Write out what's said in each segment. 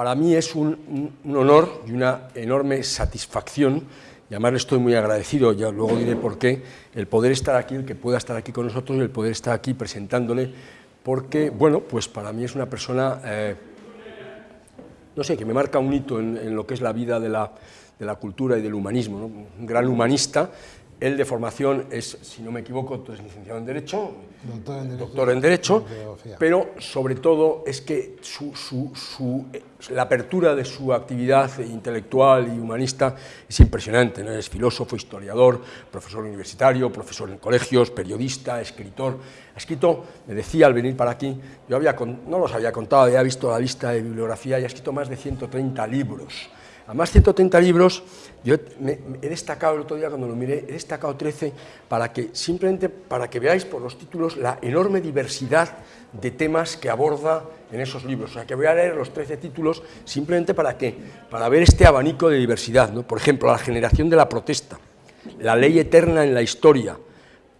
para mí es un, honor y una enorme satisfacción, y además le estoy muy agradecido, ya luego diré por qué, el poder estar aquí, el que pueda estar aquí con nosotros, el poder estar aquí presentándole, porque, bueno, pues para mí es una persona, eh, no sé, que me marca un hito en, lo que es la vida de la, de la cultura y del humanismo, un gran humanista, él de formación es, si no me equivoco, es licenciado en Derecho, doctor en Derecho, pero sobre todo es que la apertura de su actividad intelectual y humanista es impresionante. ¿no? Es filósofo, historiador, profesor universitario, profesor en colegios, periodista, escritor. Ha escrito, me decía al venir para aquí, yo había, no los había contado, había visto la lista de bibliografía y ha escrito más de 130 libros Además, 130 libros, yo he destacado el otro día cuando lo miré, he destacado 13 para que, simplemente para que veáis por los títulos la enorme diversidad de temas que aborda en esos libros. O sea, que voy a leer los 13 títulos simplemente para qué, para ver este abanico de diversidad. ¿no? Por ejemplo, la generación de la protesta, la ley eterna en la historia,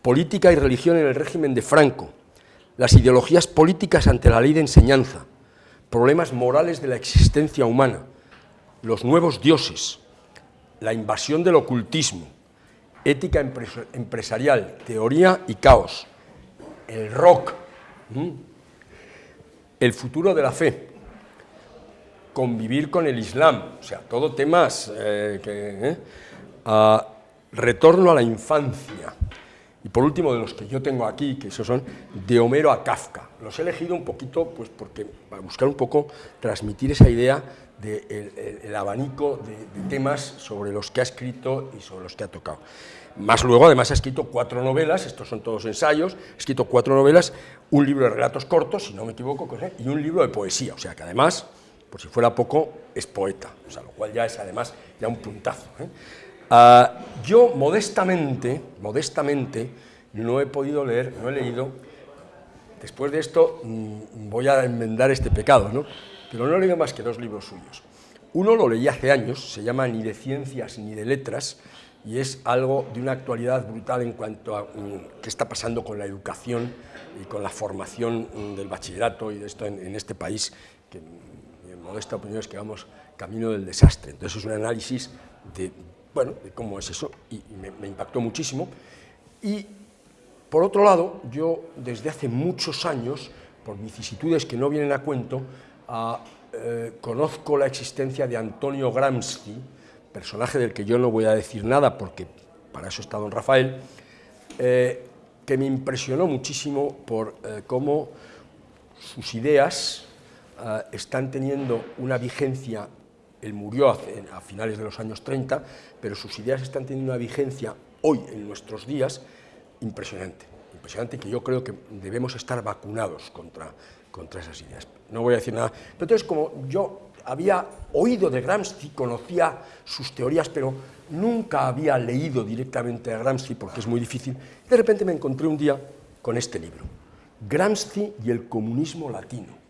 política y religión en el régimen de Franco, las ideologías políticas ante la ley de enseñanza, problemas morales de la existencia humana, los nuevos dioses, la invasión del ocultismo, ética empresarial, teoría y caos, el rock, el futuro de la fe, convivir con el Islam, o sea, todo temas eh, que... ¿eh? retorno a la infancia, y por último, de los que yo tengo aquí, que esos son de Homero a Kafka. Los he elegido un poquito, pues porque para buscar un poco, transmitir esa idea del abanico de, temas sobre los que ha escrito y sobre los que ha tocado. Más luego, además, ha escrito cuatro novelas, estos son todos ensayos, ha escrito cuatro novelas, un libro de relatos cortos, si no me equivoco, y un libro de poesía, o sea que además, por si fuera poco, es poeta, o sea, lo cual ya es además ya un puntazo. ¿eh? Ah, yo, modestamente, modestamente, no he podido leer, no he leído, después de esto mm, voy a enmendar este pecado, ¿no? Pero no he más que dos libros suyos. Uno lo leí hace años, se llama Ni de ciencias ni de letras, y es algo de una actualidad brutal en cuanto a mm, qué está pasando con la educación y con la formación mm, del bachillerato y de esto en, este país, que mi modesta opinión es que vamos camino del desastre. Entonces es un análisis de, bueno, de cómo es eso, y, me, me impactó muchísimo. Y, por otro lado, yo desde hace muchos años, por vicisitudes que no vienen a cuento, eh, conozco la existencia de Antonio Gramsci, personaje del que yo no voy a decir nada porque para eso está don Rafael, eh, que me impresionó muchísimo por eh, cómo sus ideas están teniendo una vigencia, él murió a finales de los años 30, pero sus ideas están teniendo una vigencia hoy, en nuestros días, impresionante, impresionante que yo creo que debemos estar vacunados contra contra esas ideas. No voy a decir nada. Pero entonces, como yo había oído de Gramsci, conocía sus teorías, pero nunca había leído directamente a Gramsci, porque es muy difícil, de repente me encontré un día con este libro, Gramsci y el comunismo latino.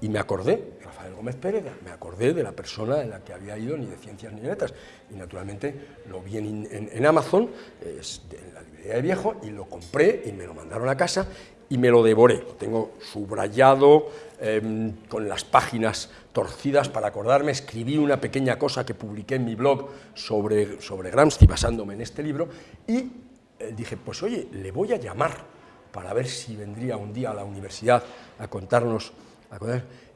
Y me acordé, Rafael Gómez Pérez, me acordé de la persona en la que había ido, ni de ciencias ni de letras. Y naturalmente lo vi en, Amazon, en la librería de viejo, y lo compré y me lo mandaron a casa y me lo devoré. Lo tengo subrayado, em, con las páginas torcidas para acordarme, escribí una pequeña cosa que publiqué en mi blog sobre, sobre Gramsci basándome en este libro y eh, dije, pues oye, le voy a llamar para ver si vendría un día a la universidad a contarnos. A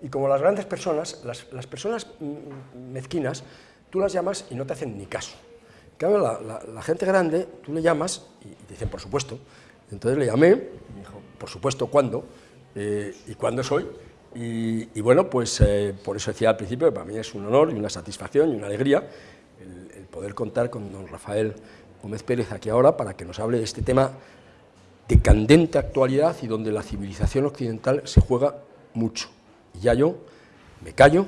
y como las grandes personas, las, las, personas mm, mezquinas, tú las llamas y no te hacen ni caso. Claro, la, la, gente grande, tú le llamas y te dicen, por supuesto. Entonces le llamé, me dijo, por supuesto, ¿cuándo? Eh, ¿Y cuándo soy? Y, bueno, pues eh, por eso decía al principio que para mí es un honor y una satisfacción y una alegría el, poder contar con don Rafael Gómez Pérez aquí ahora para que nos hable de este tema de candente actualidad y donde la civilización occidental se juega mucho. Y ya yo me callo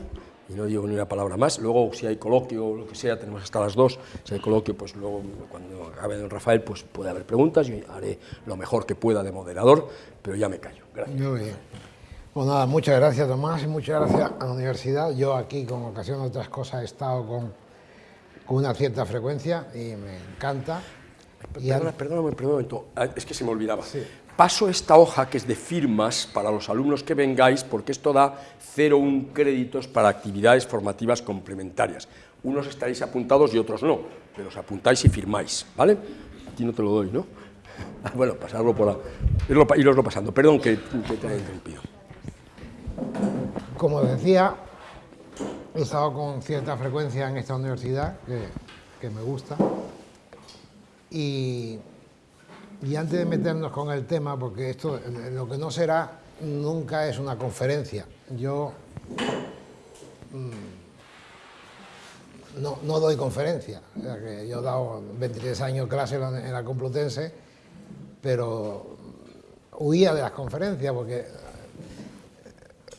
y no digo ni una palabra más. Luego, si hay coloquio o lo que sea, tenemos hasta las dos. Si hay coloquio, pues luego, cuando acabe don Rafael, pues puede haber preguntas. Yo haré lo mejor que pueda de moderador, pero ya me callo. Gracias. Muy bien. Pues nada, muchas gracias, Tomás, y muchas gracias a la universidad. Yo aquí, con ocasión de otras cosas, he estado con, con una cierta frecuencia y me encanta. Perdona, perdóname, perdóname, ah, es que se me olvidaba. Paso esta hoja que es de firmas para los alumnos que vengáis, porque esto da 0,1 créditos para actividades formativas complementarias. Unos estaréis apuntados y otros no, pero os apuntáis y firmáis, ¿vale? Aquí no te lo doy, ¿no? Bueno, pasarlo por la, iroslo pasando. Perdón que, te haya interrumpido. Como decía, he estado con cierta frecuencia en esta universidad, que, me gusta, y, antes de meternos con el tema, porque esto lo que no será nunca es una conferencia. Yo mm, no, doy conferencia. que yo he dado 23 años clase en la Complutense, pero huía de las conferencias porque...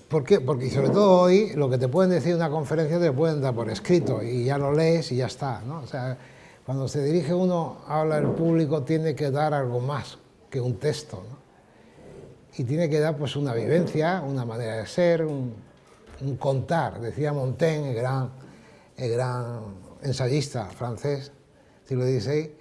¿Por qué? Porque sobre todo hoy lo que te pueden decir una conferencia te pueden dar por escrito y ya lo lees y ya está. ¿no? O sea, cuando se dirige uno, habla el público, tiene que dar algo más que un texto. ¿no? Y tiene que dar pues una vivencia, una manera de ser, un, un contar. Decía Montaigne, el gran el gran ensayista francés, siglo XVI,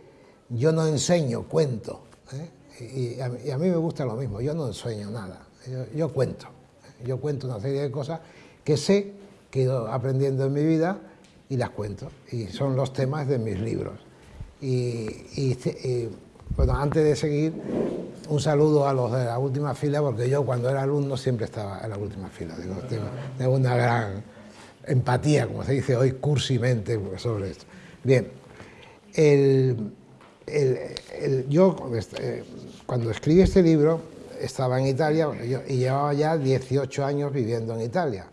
yo no enseño, cuento. ¿eh? Y, a, mí me gusta lo mismo, yo no enseño nada, yo, cuento. ¿eh? Yo cuento una serie de cosas que sé, que he ido aprendiendo en mi vida y las cuento. Y son los temas de mis libros. Y, bueno, antes de seguir, un saludo a los de la última fila, porque yo cuando era alumno siempre estaba en la última fila. tengo una gran empatía, como se dice hoy cursimente sobre esto. Bien, yo eh, cuando escribí este libro estaba en Italia y llevaba ya 18 años viviendo en Italia.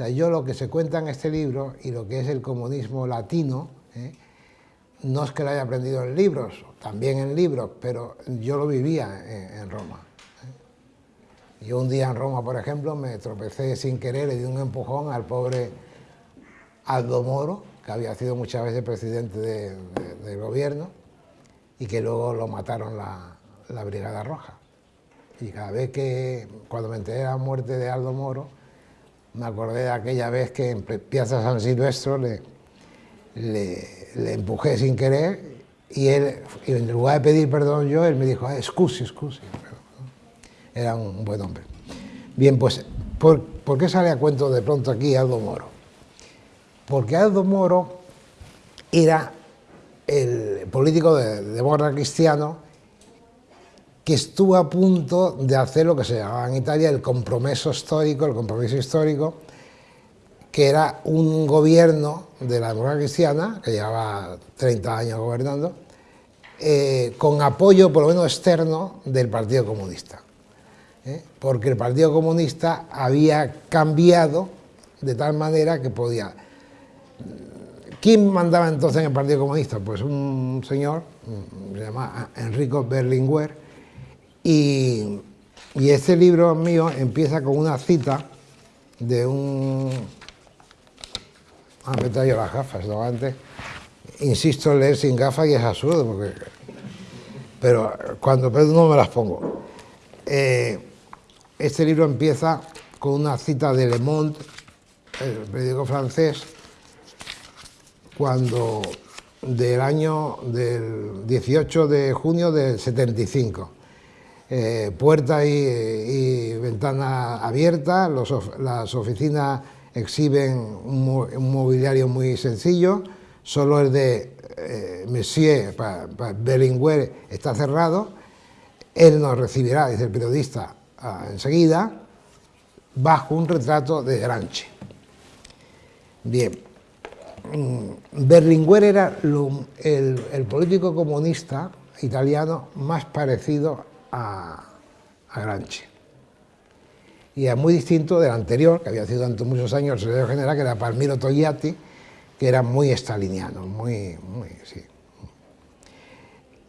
O sea, yo lo que se cuenta en este libro y lo que es el comunismo latino, ¿eh? no es que lo haya aprendido en libros, también en libros, pero yo lo vivía en, Roma. ¿eh? Yo un día en Roma, por ejemplo, me tropecé sin querer, le di un empujón al pobre Aldo Moro, que había sido muchas veces presidente del gobierno, y que luego lo mataron la, Brigada Roja. Y cada vez que, cuando me enteré de la muerte de Aldo Moro, me acordé de aquella vez que en Piazza San Silvestro le, le, empujé sin querer y él, en lugar de pedir perdón yo, él me dijo, ah, excusi, excusi. Era un buen hombre. Bien, pues, ¿por, ¿por qué sale a cuento de pronto aquí Aldo Moro? porque Aldo Moro era el político de, de cristiano que estuvo a punto de hacer lo que se llamaba en Italia el compromiso histórico, el compromiso histórico, que era un gobierno de la democracia cristiana, que llevaba 30 años gobernando, eh, con apoyo por lo menos externo del Partido Comunista. ¿eh? Porque el Partido Comunista había cambiado de tal manera que podía ¿Quién mandaba entonces en el Partido Comunista? Pues un señor, mm, se llama Enrico Berlinguer, y, este libro mío empieza con una cita de un... Ah, me he traído las gafas, ¿no? Antes. Insisto leer sin gafas y es absurdo, porque... Pero cuando pero no me las pongo. Eh, este libro empieza con una cita de Le Monde, el periódico francés, cuando del año del 18 de junio del 75. Eh, puerta y, ventana abierta, las oficinas exhiben un, mobiliario muy sencillo, solo el de eh, Monsieur para, está cerrado, él nos recibirá, dice el periodista, ah, enseguida, bajo un retrato de Granche. Bien, Mm, Berlinguer era el, político comunista italiano más parecido a, Granchi. Y es muy distinto del anterior, que había sido durante muchos años el secretario general, que era Palmiro Togliatti, que era muy estaliniano, muy, muy sí.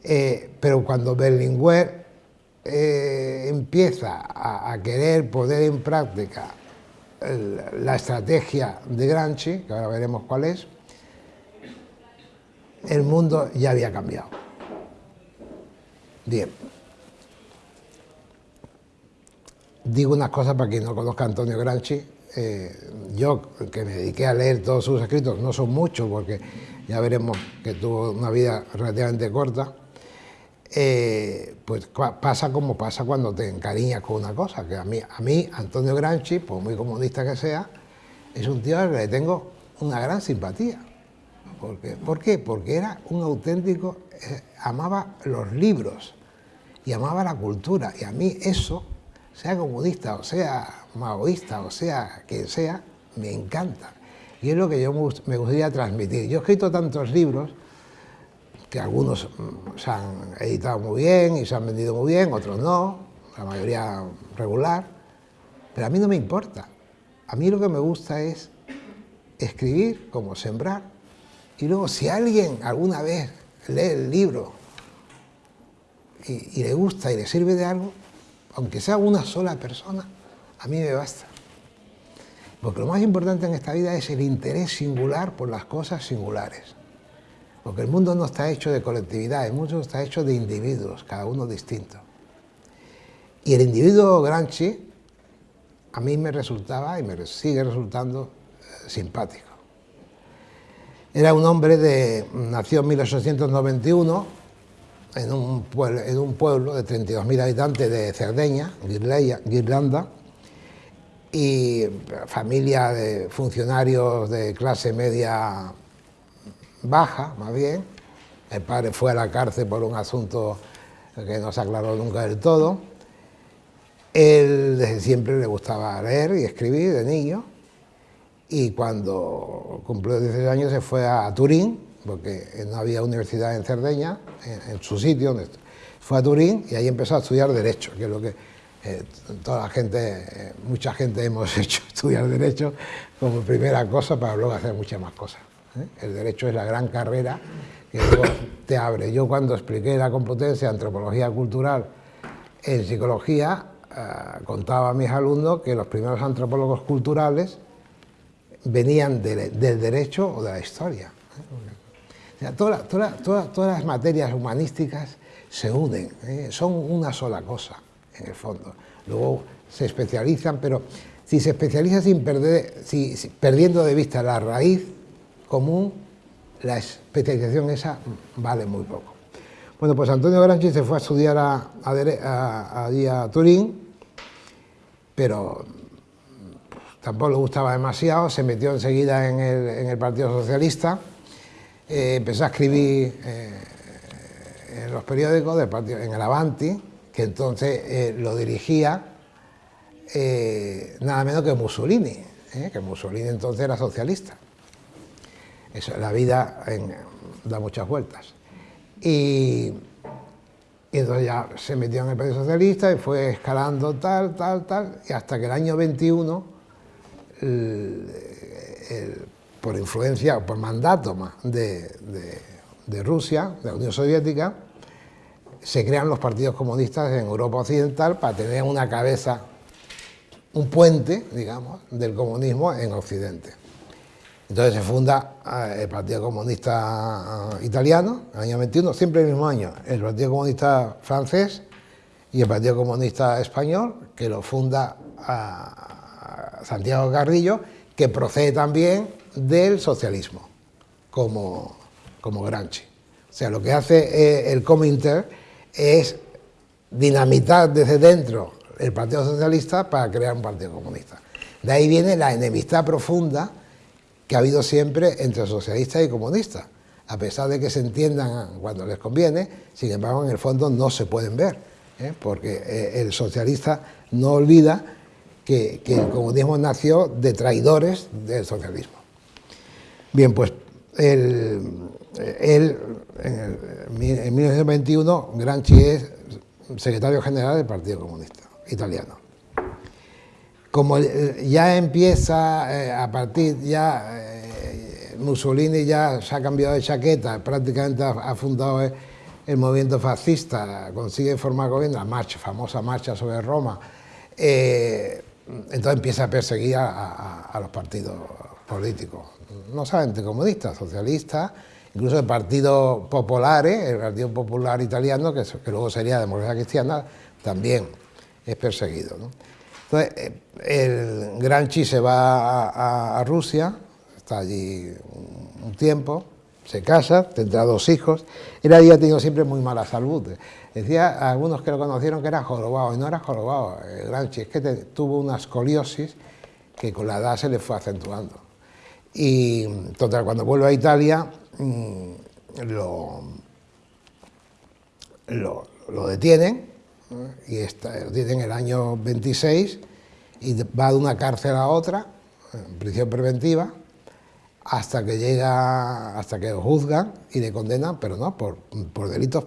Eh, pero cuando Berlinguer eh, empieza a, querer poner en práctica la estrategia de Granchi, que ahora veremos cuál es, el mundo ya había cambiado. Bien. Digo unas cosas para quien no conozca a Antonio Granchi. Eh, yo, que me dediqué a leer todos sus escritos, no son muchos porque ya veremos que tuvo una vida relativamente corta, eh, pues pasa como pasa cuando te encariñas con una cosa, que a mí, a mí Antonio Gramsci, por muy comunista que sea, es un tío al que le tengo una gran simpatía. Porque, ¿Por qué? Porque era un auténtico, eh, amaba los libros y amaba la cultura. Y a mí eso, sea comunista o sea maoísta o sea quien sea, me encanta. Y es lo que yo me gustaría transmitir. Yo he escrito tantos libros que algunos mm, se han editado muy bien y se han vendido muy bien, otros no, la mayoría regular, pero a mí no me importa. A mí lo que me gusta es escribir como sembrar y luego si alguien alguna vez lee el libro y, le gusta y le sirve de algo, aunque sea una sola persona, a mí me basta. Porque lo más importante en esta vida es el interés singular por las cosas singulares. Porque el mundo no está hecho de colectividad, el mundo está hecho de individuos, cada uno distinto. Y el individuo Granchi a mí me resultaba y me sigue resultando eh, simpático. Era un hombre de, nació en 1891 en un, pueblo, en un pueblo de 32.000 habitantes de Cerdeña, Guirlanda, y familia de funcionarios de clase media baja, más bien. El padre fue a la cárcel por un asunto que no se aclaró nunca del todo. Él desde siempre le gustaba leer y escribir de niño y cuando cumplió 16 años se fue a Turín, porque no había universidad en Cerdeña, en, su sitio, fue a Turín y ahí empezó a estudiar Derecho, que es lo que eh, toda la gente, eh, mucha gente hemos hecho, estudiar Derecho como primera cosa para luego hacer muchas más cosas. ¿eh? El derecho es la gran carrera que te abre. Yo cuando expliqué la competencia antropología cultural en psicología, contaba a mis alumnos que los primeros antropólogos culturales venían del derecho o de la historia. ¿Eh? todas las materias humanísticas se unen, son una sola cosa, en el fondo. Luego se especializan, pero si se especializa sin perder, perdiendo de vista la raíz común, la especialización esa vale muy poco. Bueno, pues Antonio Granchi se fue a estudiar a, a, Turín, pero tampoco le gustaba demasiado, se metió enseguida en el, Partido Socialista, eh, empezó a escribir eh, en los periódicos del partido, en el Avanti, que entonces eh, lo dirigía nada menos que Mussolini, que Mussolini entonces era socialista la vida da muchas vueltas. Y, entonces ya se metió en el Partido Socialista y fue escalando tal, tal, tal, y hasta que el año 21, por influencia o por mandato de, Rusia, de la Unión Soviética, se crean los partidos comunistas en Europa Occidental para tener una cabeza, un puente, digamos, del comunismo en Occidente. Entonces se funda eh, el Partido Comunista eh, Italiano, en el año 21, siempre el mismo año, el Partido Comunista Francés y el Partido Comunista Español, que lo funda Santiago Carrillo, que procede también del socialismo, como, como. O sea, lo que hace eh, el Cominter es dinamitar desde dentro el Partido Socialista para crear un Partido Comunista. De ahí viene la enemistad profunda que ha habido siempre entre socialistas y comunistas, a pesar de que se entiendan cuando les conviene, sin embargo en el fondo no se pueden ver, ¿eh? porque eh, el socialista no olvida que, el comunismo nació de traidores del socialismo. Bien, pues él, en, en 1921 Granchi es secretario general del Partido Comunista Italiano. Como eh, ya empieza eh, a partir, ya eh, Mussolini ya se ha cambiado de chaqueta, prácticamente ha, fundado el, movimiento fascista, consigue formar gobierno, la marcha, famosa marcha sobre Roma, entonces empieza a perseguir a, los partidos políticos, no solamente comunistas, socialistas, incluso el Partido Popular, el Partido Popular Italiano, que, luego sería Democracia Cristiana, también es perseguido. Entonces, el Granchi se va a, Rusia, está allí un, tiempo, se casa, tendrá dos hijos. Él había tenido siempre muy mala salud. Decía a algunos que lo conocieron que era jorobado, y no era jorobado, Granchi, es que tuvo una escoliosis que con la edad se le fue acentuando. Y total, cuando vuelve a Italia, mm, lo, lo, detienen, y está, lo detienen el año 26, y va de una cárcel a otra, en prisión preventiva, hasta que llega, hasta que lo juzgan y le condenan, pero no, por, por delitos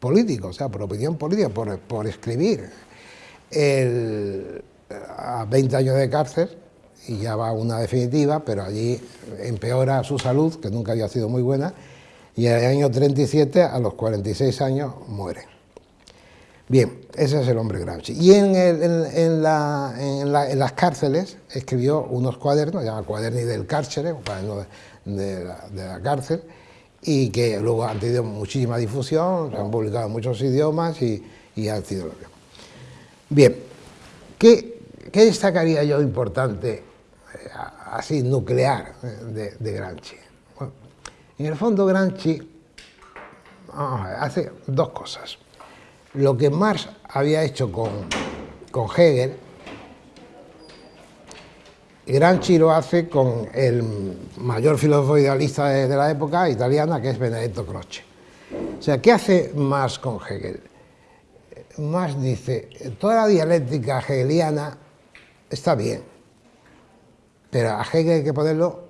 políticos, o sea, por opinión política, por, por escribir. a 20 años de cárcel y ya va una definitiva, pero allí empeora su salud, que nunca había sido muy buena, y en el año 37, a los 46 años, muere. Bien, ese es el hombre Gramsci. Y en, las cárceles escribió unos cuadernos, se llama Cuaderni del Cárcere, cuaderno de, la, cárcel, y que luego han tenido muchísima difusión, se han publicado en muchos idiomas y, han sido lo que... Bien, ¿qué, destacaría yo importante, así nuclear, eh, de, Gramsci? en el fondo Gramsci hace dos cosas lo que Marx había hecho con, con Hegel, Gramsci lo hace con el mayor filósofo idealista de, la época italiana, que es Benedetto Croce. O sea, ¿qué hace Marx con Hegel? Marx dice, toda la dialéctica hegeliana está bien, pero a Hegel hay que ponerlo,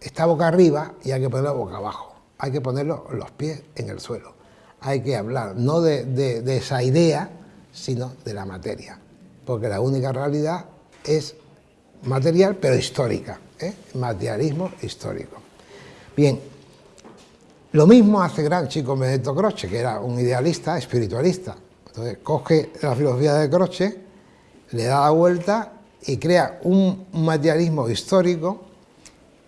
está boca arriba y hay que ponerlo boca abajo, hay que ponerlo los pies en el suelo hay que hablar, no de, esa idea, sino de la materia, porque la única realidad es material, pero histórica, ¿eh? materialismo histórico. Bien, lo mismo hace Gramsci con Benedetto Croce, que era un idealista espiritualista. Entonces coge la filosofía de Croce, le da la vuelta y crea un materialismo histórico,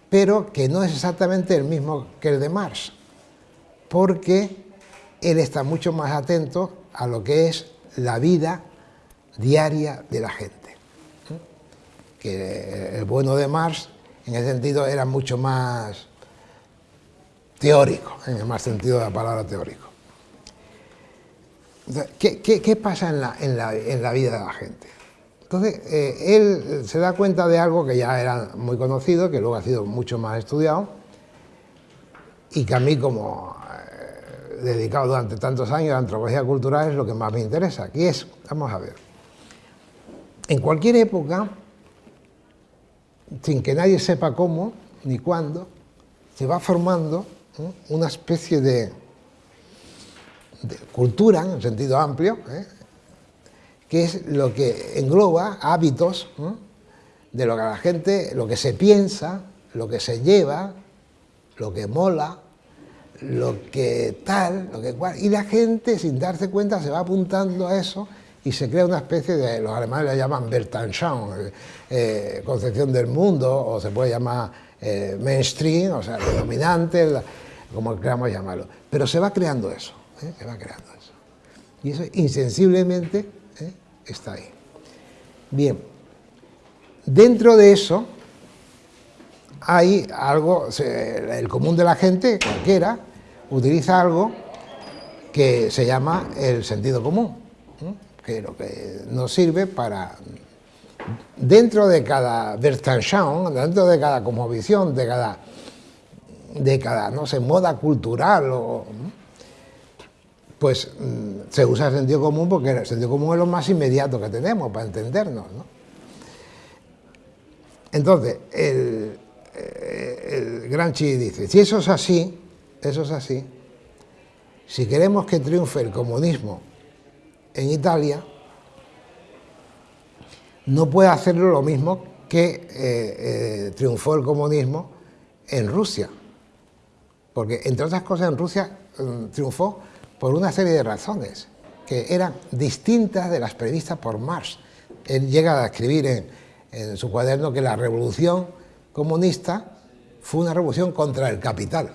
pero que no es exactamente el mismo que el de Marx, porque él está mucho más atento a lo que es la vida diaria de la gente. Que el bueno de Marx, en ese sentido, era mucho más teórico, en el más sentido de la palabra teórico. ¿Qué, pasa en la, vida de la gente? Entonces, eh, él se da cuenta de algo que ya era muy conocido, que luego ha sido mucho más estudiado, y que a mí como dedicado durante tantos años a la antropología cultural es lo que más me interesa, que es, vamos a ver, en cualquier época, sin que nadie sepa cómo ni cuándo, se va formando una especie de, cultura, en sentido amplio, ¿eh? Que es lo que engloba hábitos de lo que la gente, lo que se piensa, lo que se lleva, lo que mola, lo que tal, lo que cual, y la gente sin darse cuenta se va apuntando a eso y se crea una especie de, los alemanes la llaman Weltanschauung, eh, concepción del mundo, o se puede llamar eh, mainstream, o sea, dominante, como queramos llamarlo. Pero se va creando eso, ¿eh? se va creando eso. Y eso insensiblemente está ahí. Bien, dentro de eso, hay algo, el común de la gente, cualquiera, utiliza algo que se llama el sentido común, que lo que nos sirve para, dentro de cada Weltanschauung, dentro de cada cosmovisión, de cada, de cada, no sé, moda cultural, o, pues mm, se usa el sentido común porque el sentido común es lo más inmediato que tenemos para entendernos. Entonces, el, el Gramsci dice, si eso es así, eso es así, si queremos que triunfe el comunismo en Italia, no puede hacerlo lo mismo que eh, eh, triunfó el comunismo en Rusia. Porque, entre otras cosas, en Rusia mm, triunfó por una serie de razones que eran distintas de las previstas por Marx. Él llega a escribir en su cuaderno que la revolución comunista fue una revolución contra el capital,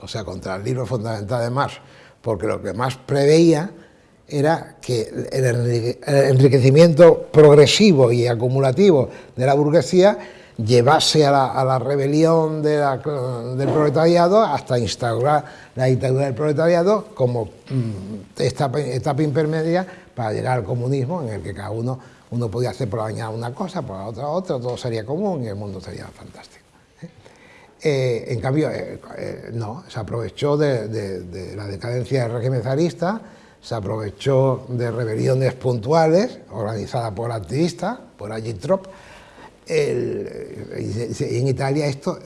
o sea, contra el libro fundamental de Marx, porque lo que Marx preveía era que el enriquecimiento progresivo y acumulativo de la burguesía llevase a la, rebelión del proletariado hasta instaurar la dictadura del proletariado como mm, etapa, etapa, intermedia para llegar al comunismo en el que cada uno, uno podía hacer por la mañana una cosa, por la otra otra, todo sería común y el mundo sería fantástico. ¿eh? Eh, en cambio, eh, no, se aprovechó de, la decadencia del régimen zarista, se aprovechó de rebeliones puntuales organizadas por activistas, por Agitrop, en Italia esto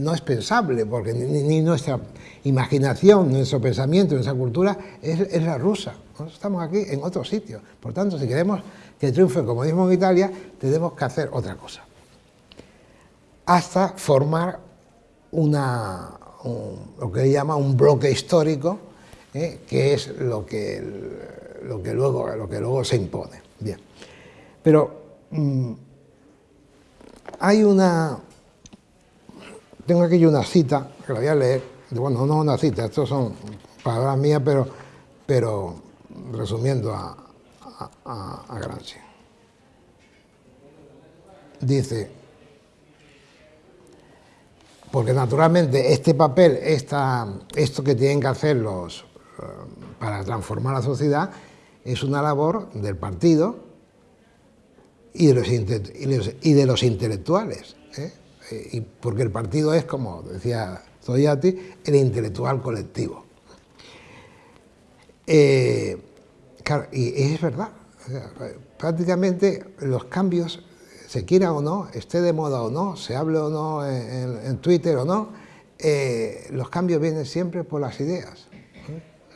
no es pensable, porque ni, nuestra imaginación, nuestro pensamiento, nuestra cultura es, la rusa. estamos aquí en otro sitio. Por tanto, si queremos que triunfe el comunismo en Italia, tenemos que hacer otra cosa. Hasta formar una, lo que llama un bloque histórico, ¿eh? que es lo que, lo, que luego, lo que luego se impone. Bien. Pero mm, hay una... Tengo aquí una cita, que la voy a leer, bueno, no una cita, estos son palabras mías, pero, pero resumiendo a, a, Gramsci. Dice, porque naturalmente este papel, esta, esto que tienen que hacer eh, para transformar la sociedad, es una labor del partido y de los, intelectuales. ¿eh? Eh, y porque el partido es, como decía Zoyati, el intelectual colectivo. Eh, y es verdad, prácticamente los cambios, se quiera o no, esté de moda o no, se hable o no en, Twitter o no, los cambios vienen siempre por las ideas.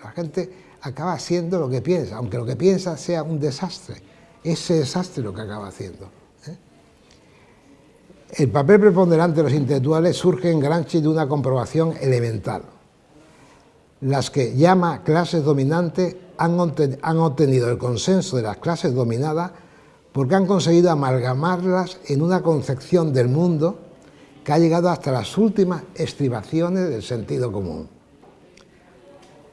La gente acaba haciendo lo que piensa, aunque lo que piensa sea un desastre ese desastre lo que acaba haciendo. ¿eh? El papel preponderante de los intelectuales surge en Gramsci de una comprobación elemental. Las que llama clases dominantes han, obtenido el consenso de las clases dominadas porque han conseguido amalgamarlas en una concepción del mundo que ha llegado hasta las últimas estribaciones del sentido común.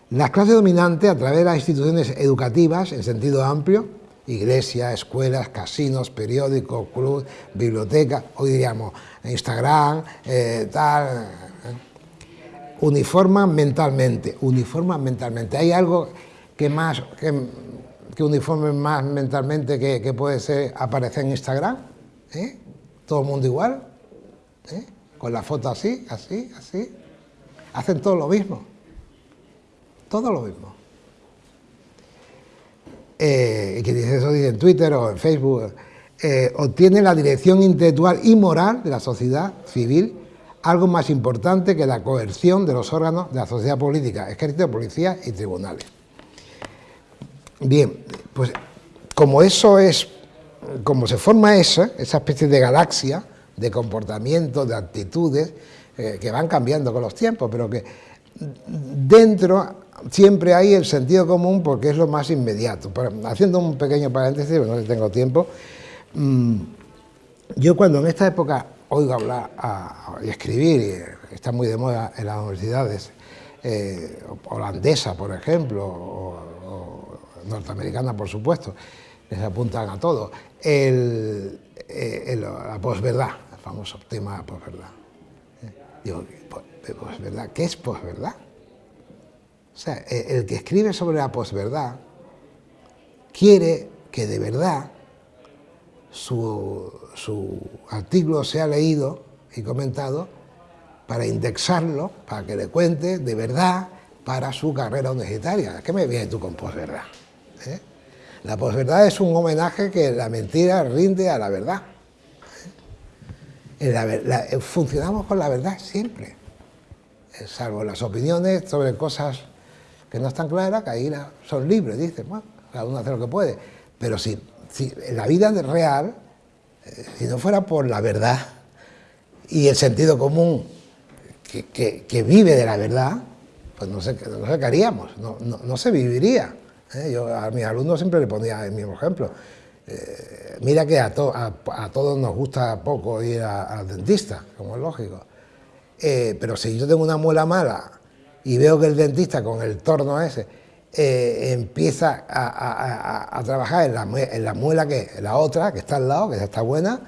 Las clases dominantes, a través de las instituciones educativas en sentido amplio, iglesia, escuelas, casinos, periódicos, club, biblioteca, hoy diríamos Instagram, eh, tal, eh, uniforman mentalmente, uniforman mentalmente. ¿Hay algo que más que, que más mentalmente que, puede ser aparecer en Instagram? ¿Eh? ¿Todo el mundo igual? Con la foto así, así, así. Hacen todo lo mismo. Todo lo mismo eh, que dice eso dice en Twitter o en Facebook, eh, obtiene la dirección intelectual y moral de la sociedad civil, algo más importante que la coerción de los órganos de la sociedad política, ejército, policía y tribunales. Bien, pues como eso es, como se forma esa, esa especie de galaxia de comportamientos, de actitudes, eh, que van cambiando con los tiempos, pero que dentro siempre hay el sentido común porque es lo más inmediato. haciendo un pequeño paréntesis, no tengo tiempo, mm, yo cuando en esta época oigo hablar y escribir, está muy de moda en las universidades, eh, holandesa, por ejemplo, o, norteamericana, por supuesto, les apuntan a todo, el, eh, la posverdad, el famoso tema de la posverdad. Eh, digo, posverdad, ¿qué es posverdad? O sea, e, el que escribe sobre la posverdad quiere que de verdad su, artículo sea leído y comentado para indexarlo, para que le cuente de verdad para su carrera universitaria. ¿Qué me viene tú con posverdad? ¿Eh? La posverdad es un homenaje que la mentira rinde a la verdad. ¿Eh? funcionamos con la verdad siempre, eh, salvo las opiniones sobre cosas que no están claras, que ahí son libres, dicen, bueno, cada uno hace lo que puede. Pero si, si en la vida real, eh, si no fuera por la verdad y el sentido común que, vive de la verdad, pues no sé, no qué haríamos, no, se viviría. ¿eh? Yo a mis alumnos siempre le ponía el mismo ejemplo. Eh, mira que a, a, todos nos gusta poco ir al dentista, como es lógico. Pero si yo tengo una muela mala y veo que el dentista con el torno ese eh, empieza a, trabajar en la, muela que la otra, que está al lado, que está buena,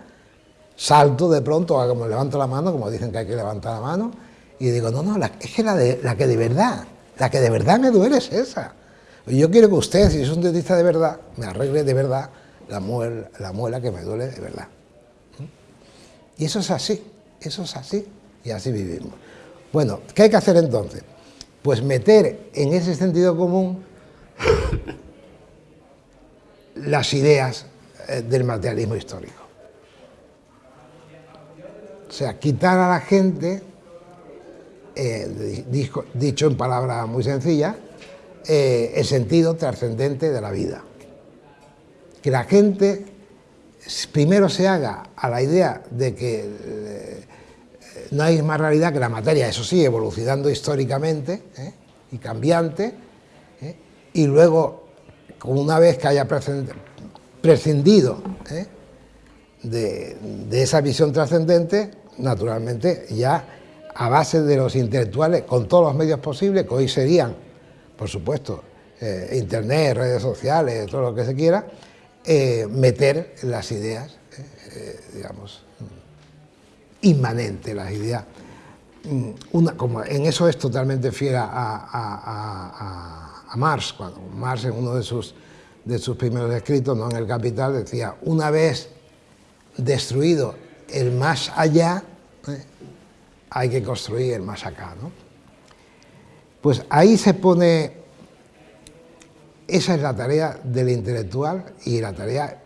salto de pronto, como levanto la mano, como dicen que hay que levantar la mano, y digo, no, no, es que la, de, la que de verdad, la que de verdad me duele es esa. Yo quiero que usted, si es un dentista de verdad, me arregle de verdad la muela, la muela que me duele de verdad. ¿Mm? Y eso es así, eso es así, y así vivimos. Bueno, ¿qué hay que hacer entonces? Pues meter en ese sentido común las ideas eh, del materialismo histórico. O sea, quitar a la gente, eh, dicho en palabras muy sencillas, eh, el sentido trascendente de la vida. Que la gente primero se haga a la idea de que no hay más realidad que la materia, eso sí, evolucionando históricamente y cambiante, y luego, una vez que haya prescindido ¿eh? de, esa visión trascendente, naturalmente ya a base de los intelectuales, con todos los medios posibles, que hoy serían, por supuesto, eh, internet, redes sociales, todo lo que se quiera, eh, meter las ideas, digamos, inmanentes, las ideas. Mm, una, como en eso es totalmente fiel a a Marx, cuando Marx en uno de sus, de sus primeros escritos, no en el Capital, decía, una vez destruido el más allá, ¿eh? hay que construir el más acá. ¿no? Pues ahí se pone, esa es la tarea del intelectual y la tarea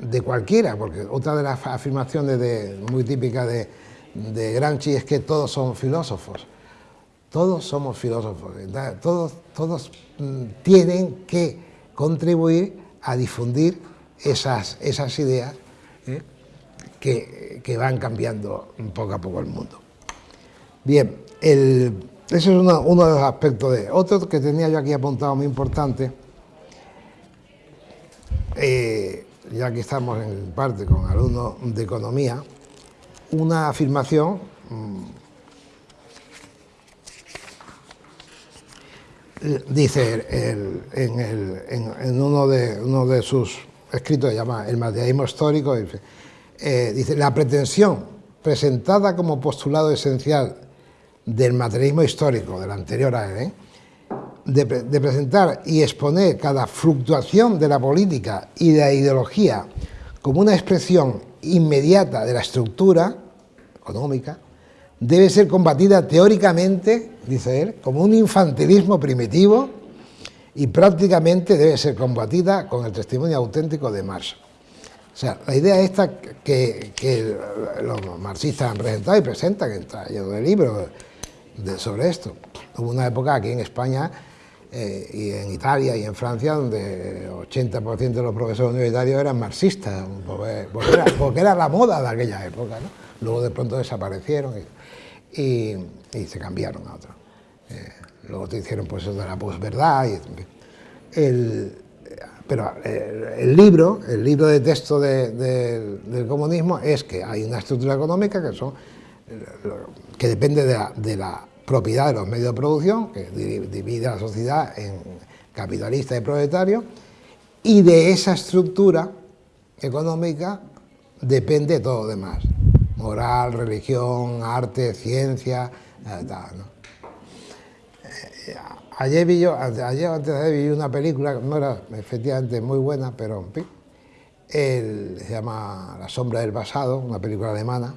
de cualquiera, porque otra de las afirmaciones muy típicas de, de Gramsci es que todos son filósofos. Todos somos filósofos, todos, todos mm, tienen que contribuir a difundir esas, esas ideas ¿eh? que, van cambiando poco a poco el mundo. Bien, ese es uno, de los aspectos de... Otro que tenía yo aquí apuntado muy importante, eh, ya que estamos en parte con alumnos de economía, una afirmación mm, dice en, uno, de, uno de sus escritos, llama El materialismo histórico, eh, dice, la pretensión presentada como postulado esencial del materialismo histórico, del anterior a él, ¿eh? De, presentar y exponer cada fluctuación de la política y de la ideología como una expresión inmediata de la estructura económica, debe ser combatida teóricamente, dice él, como un infantilismo primitivo y prácticamente debe ser combatida con el testimonio auténtico de Marx. O sea, la idea esta que, los marxistas han presentado y presentan, está lleno de libros sobre esto. Hubo una época aquí en España eh, y en Italia y en Francia donde el 80% de los profesores universitarios eran marxistas, porque era, la moda de aquella época. Luego de pronto desaparecieron y, se cambiaron a otro. Eh, luego te hicieron pues eso de la posverdad. El, pero eh, el, libro, el libro de texto del comunismo es que hay una estructura económica que, son, que depende de la, propiedad de los medios de producción, que divide a la sociedad en capitalista y proletario, y de esa estructura económica depende todo lo demás moral, religión, arte, ciencia, eh, tal, ¿no? Eh, ayer vi yo, ayer antes de ayer vi una película, no era efectivamente muy buena, pero fin, se llama La sombra del pasado, una película alemana,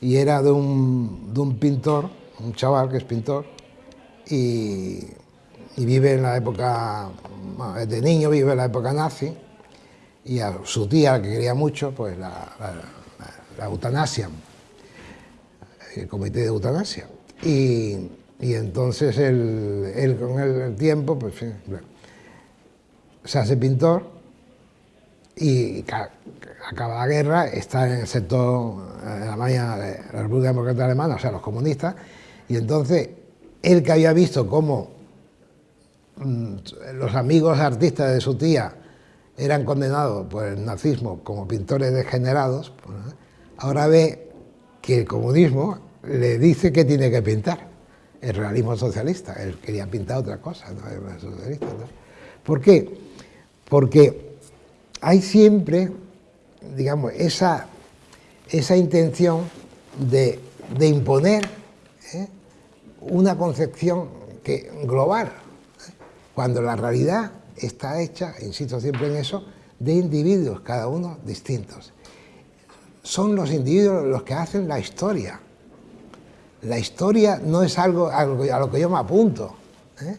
y era de un, de un pintor, un chaval que es pintor, y, vive en la época, de niño vive en la época nazi, y a su tía, que quería mucho, pues la la eutanasia, el comité de eutanasia. Y, entonces él, con el, tiempo pues, se hace pintor y acaba la guerra, está en el sector, la de la República Democrática Alemana, o sea, los comunistas, y entonces él que había visto cómo mm, los amigos artistas de su tía eran condenados por el nazismo como pintores degenerados, pues, ahora ve que el comunismo le dice que tiene que pintar, el realismo socialista, él quería pintar otra cosa, no el socialista. ¿Por qué? Porque hay siempre, digamos, esa, esa intención de, imponer ¿eh? Una concepción que, global, cuando la realidad está hecha, insisto siempre en eso, de individuos, cada uno distintos. Son los individuos los que hacen la historia. La historia no es algo a lo que yo me apunto. ¿eh?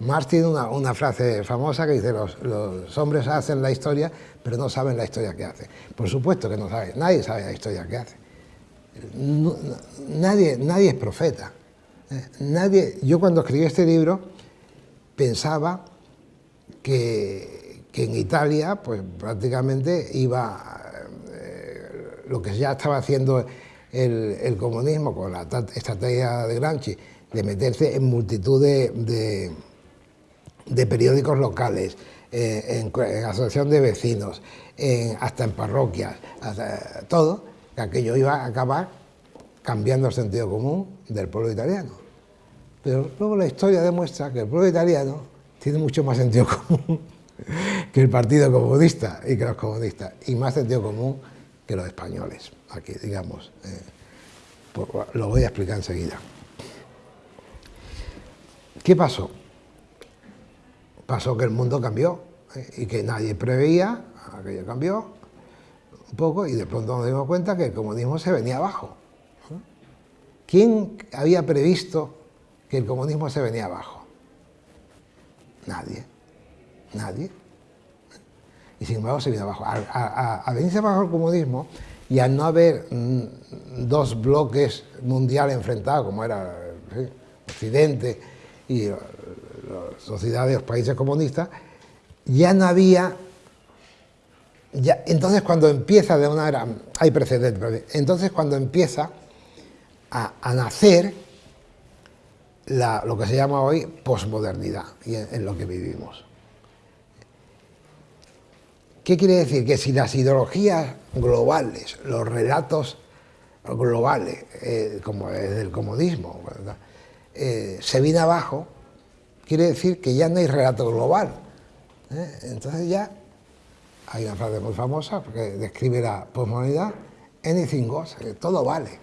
Marx tiene una, frase famosa que dice, los, los, hombres hacen la historia, pero no saben la historia que hacen. Por supuesto que no saben, nadie sabe la historia que hace. nadie, nadie es profeta. Nadie, yo cuando escribí este libro pensaba que, en Italia pues prácticamente iba eh, lo que ya estaba haciendo el, comunismo con la estrategia de Gramsci de meterse en multitud de, periódicos locales, eh, en, asociación de vecinos, hasta en parroquias, todo, que aquello iba a acabar cambiando el sentido común del pueblo italiano. Pero luego la historia demuestra que el pueblo italiano tiene mucho más sentido común que el Partido Comunista y que los comunistas, y más sentido común que los españoles, aquí, digamos. Eh, lo voy a explicar enseguida. ¿Qué pasó? Pasó que el mundo cambió eh, y que nadie preveía, aquello cambió un poco y de pronto nos dimos cuenta que el comunismo se venía abajo. ¿Quién había previsto que el comunismo se venía abajo? Nadie, nadie. Y sin embargo se vino abajo. A, venirse abajo el comunismo y al no haber mm, dos bloques mundiales enfrentados, como era Occidente y las sociedades de los países comunistas, ya no había... Ya, entonces cuando empieza de una era, hay precedentes, entonces cuando empieza a nacer lo que se llama hoy posmodernidad en, lo que vivimos. ¿Qué quiere decir? Que si las ideologías globales, los relatos globales, eh, como es del comodismo, eh, se viene abajo, quiere decir que ya no hay relato global. ¿eh? Entonces ya hay una frase muy famosa que describe la posmodernidad, anything goes, todo vale,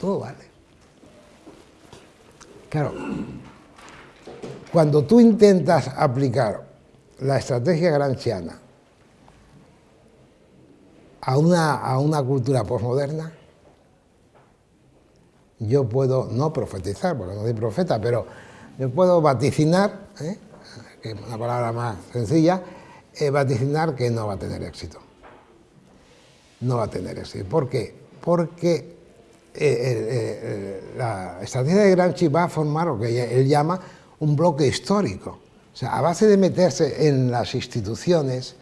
todo vale. Claro, cuando tú intentas aplicar la estrategia granchiana a una, a una cultura posmoderna, yo puedo, no profetizar, porque no soy profeta, pero yo puedo vaticinar, ¿eh? que es una palabra más sencilla, eh, vaticinar que no va a tener éxito. No va a tener éxito. ¿Por qué? Porque eh, eh, eh, la estrategia de Gramsci va a formar lo que él llama un bloque histórico. O sea, a base de meterse en las instituciones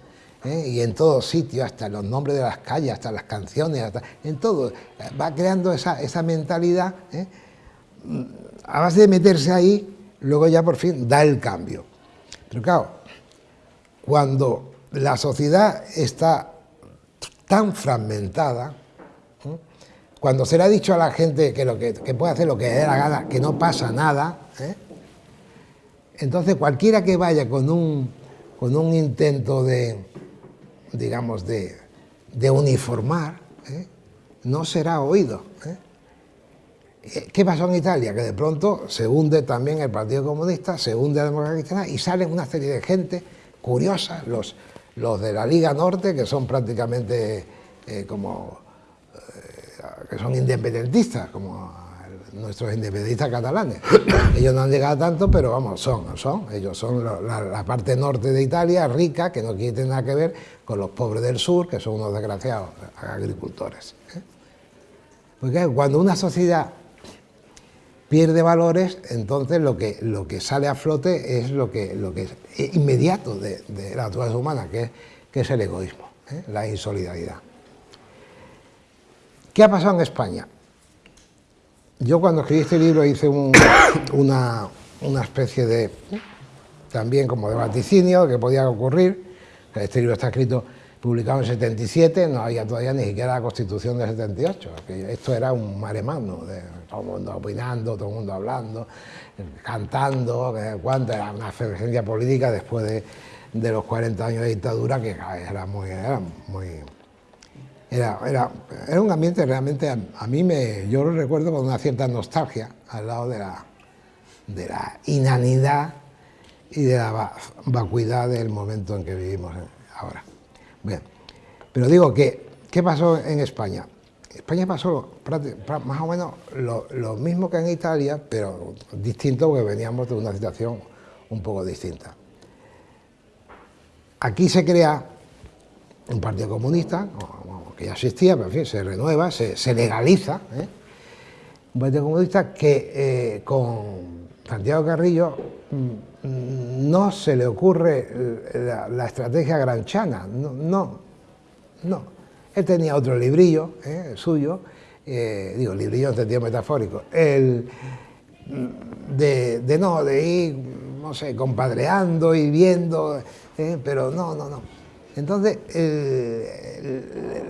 y en todo sitio, hasta los nombres de las calles, hasta las canciones, hasta, en todo, va creando esa, esa mentalidad. A base de meterse ahí, luego ya por fin da el cambio. Pero claro, cuando la sociedad está tan fragmentada, cuando se le ha dicho a la gente que, lo que, puede hacer lo que le dé la gana, que no pasa nada, ¿eh? entonces cualquiera que vaya con un, con un intento de, digamos, de, uniformar, ¿eh? no será oído. ¿eh? ¿Qué pasó en Italia? Que de pronto se hunde también el Partido Comunista, se hunde la democracia cristiana y salen una serie de gente curiosa, los, los de la Liga Norte, que son prácticamente como que son independentistas, como nuestros independentistas catalanes. Ellos no han llegado tanto, pero vamos, son, son. Ellos son la, parte norte de Italia, rica, que no tener nada que ver con los pobres del sur, que son unos desgraciados agricultores. ¿eh? Porque cuando una sociedad pierde valores, entonces lo que, lo que sale a flote es lo que, lo que es inmediato de, la naturaleza humana, que es, que es el egoísmo, ¿eh? la insolidaridad. ¿Qué ha pasado en España? Yo cuando escribí este libro hice una, especie de, también como de vaticinio que podía ocurrir. Este libro está escrito, publicado en 77, no había todavía ni siquiera la Constitución del 78. esto era un maremano, de todo el mundo opinando, todo el mundo hablando, cantando, cuánto era una efervescencia política después de, los 40 años de dictadura que era muy Era, era, era un ambiente realmente, a, mí me, yo lo recuerdo con una cierta nostalgia al lado de la, de la inanidad y de la vacuidad del momento en que vivimos ahora. Bien, pero digo que, ¿qué pasó en España? España pasó más o menos lo, mismo que en Italia, pero distinto porque veníamos de una situación un poco distinta. Aquí se crea un partido comunista, que ya existía, pero en fin, se renueva, se, legaliza, ¿eh? un partido comunista que eh, con Santiago Carrillo mm, no se le ocurre la, estrategia granchana, no, no. Él tenía otro librillo ¿eh? suyo, digo, librillo en sentido metafórico, el, de, no, de ir, no sé, compadreando y viendo, pero no, no, no. Entonces,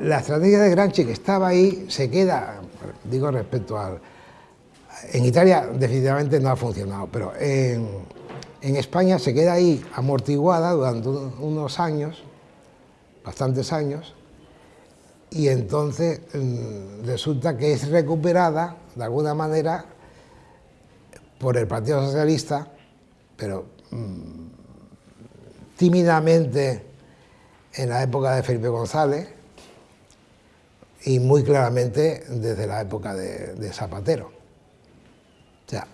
la estrategia de Granchi que estaba ahí se queda, digo respecto al... En Italia definitivamente no ha funcionado, pero en, España se queda ahí amortiguada durante unos años, bastantes años, y entonces mm, resulta que es recuperada de alguna manera por el Partido Socialista, pero mm, tímidamente en la época de Felipe González y muy claramente desde la época de, Zapatero. O sea,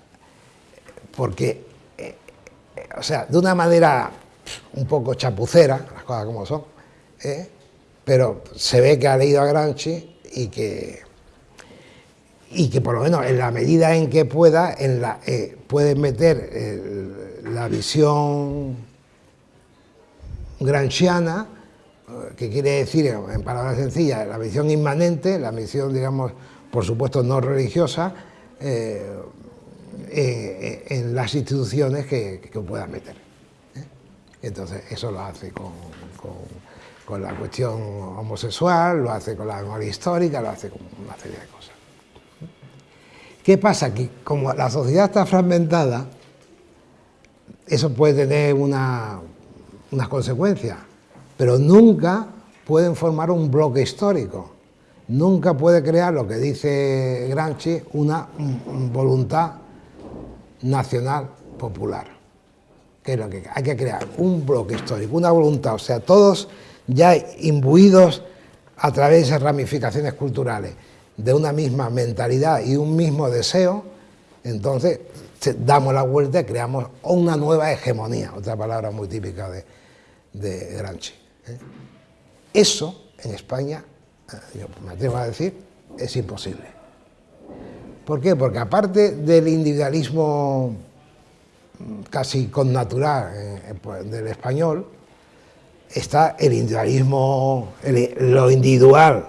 porque, eh, o sea, de una manera un poco chapucera, las cosas como son, ¿eh? pero se ve que ha leído a Granchi y que, y que por lo menos en la medida en que pueda, en la, eh, puede meter la visión granchiana que quiere decir, en palabras sencillas, la misión inmanente, la misión, digamos, por supuesto no religiosa, eh, eh, en las instituciones que, que pueda meter. ¿eh? Entonces, eso lo hace con, la cuestión homosexual, lo hace con la memoria histórica, lo hace con una serie de cosas. ¿Qué pasa? Que como la sociedad está fragmentada, eso puede tener unas consecuencias pero nunca pueden formar un bloque histórico. Nunca puede crear, lo que dice Gramsci, una voluntad nacional popular. Que es lo que hay que crear, un bloque histórico, una voluntad, o sea, todos ya imbuidos a través de esas ramificaciones culturales, de una misma mentalidad y un mismo deseo, entonces damos la vuelta y creamos una nueva hegemonía, otra palabra muy típica de, de Gramsci. ¿Eh? Eso en España, eh, yo me atrevo a decir, es imposible. ¿Por qué? Porque aparte del individualismo mm, casi connatural eh, pues, del español, está el individualismo, lo individual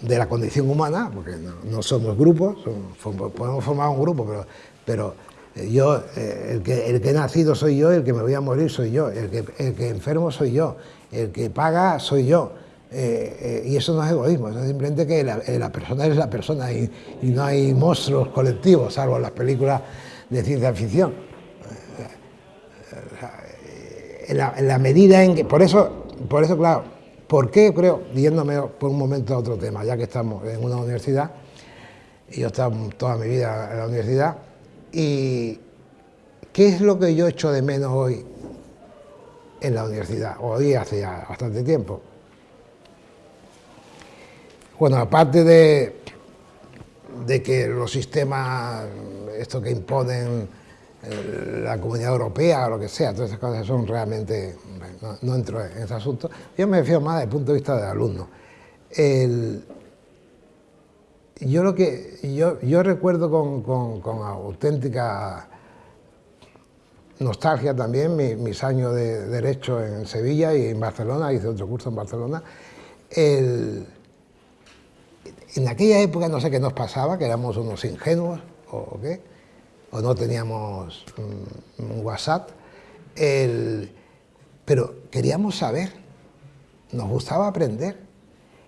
de la condición humana, porque no, somos grupos, podemos formar un grupo, pero, pero yo, el, que, el que he nacido soy yo, el que me voy a morir soy yo, el que, el que enfermo soy yo, el que paga soy yo. Eh, eh, y eso no es egoísmo, es simplemente que la, eh, persona es la persona y, no hay monstruos colectivos, salvo las películas de ciencia ficción. En la, medida en que, por eso, por eso, claro, ¿por qué creo, yéndome por un momento a otro tema, ya que estamos en una universidad, y yo he estado toda mi vida en la universidad, y ¿qué es lo que yo echo de menos hoy en la universidad, hoy hace ya bastante tiempo. Bueno, aparte de, de que los sistemas, esto que imponen eh, la comunidad europea o lo que sea, todas esas cosas son realmente, no, entro en ese asunto, yo me refiero más desde el punto de vista del alumno. yo lo que yo, yo recuerdo con, con, con auténtica nostalgia también, mis años de Derecho en Sevilla y en Barcelona, hice otro curso en Barcelona. en aquella época no sé qué nos pasaba, que éramos unos ingenuos o, qué, o no teníamos un, WhatsApp, pero queríamos saber, nos gustaba aprender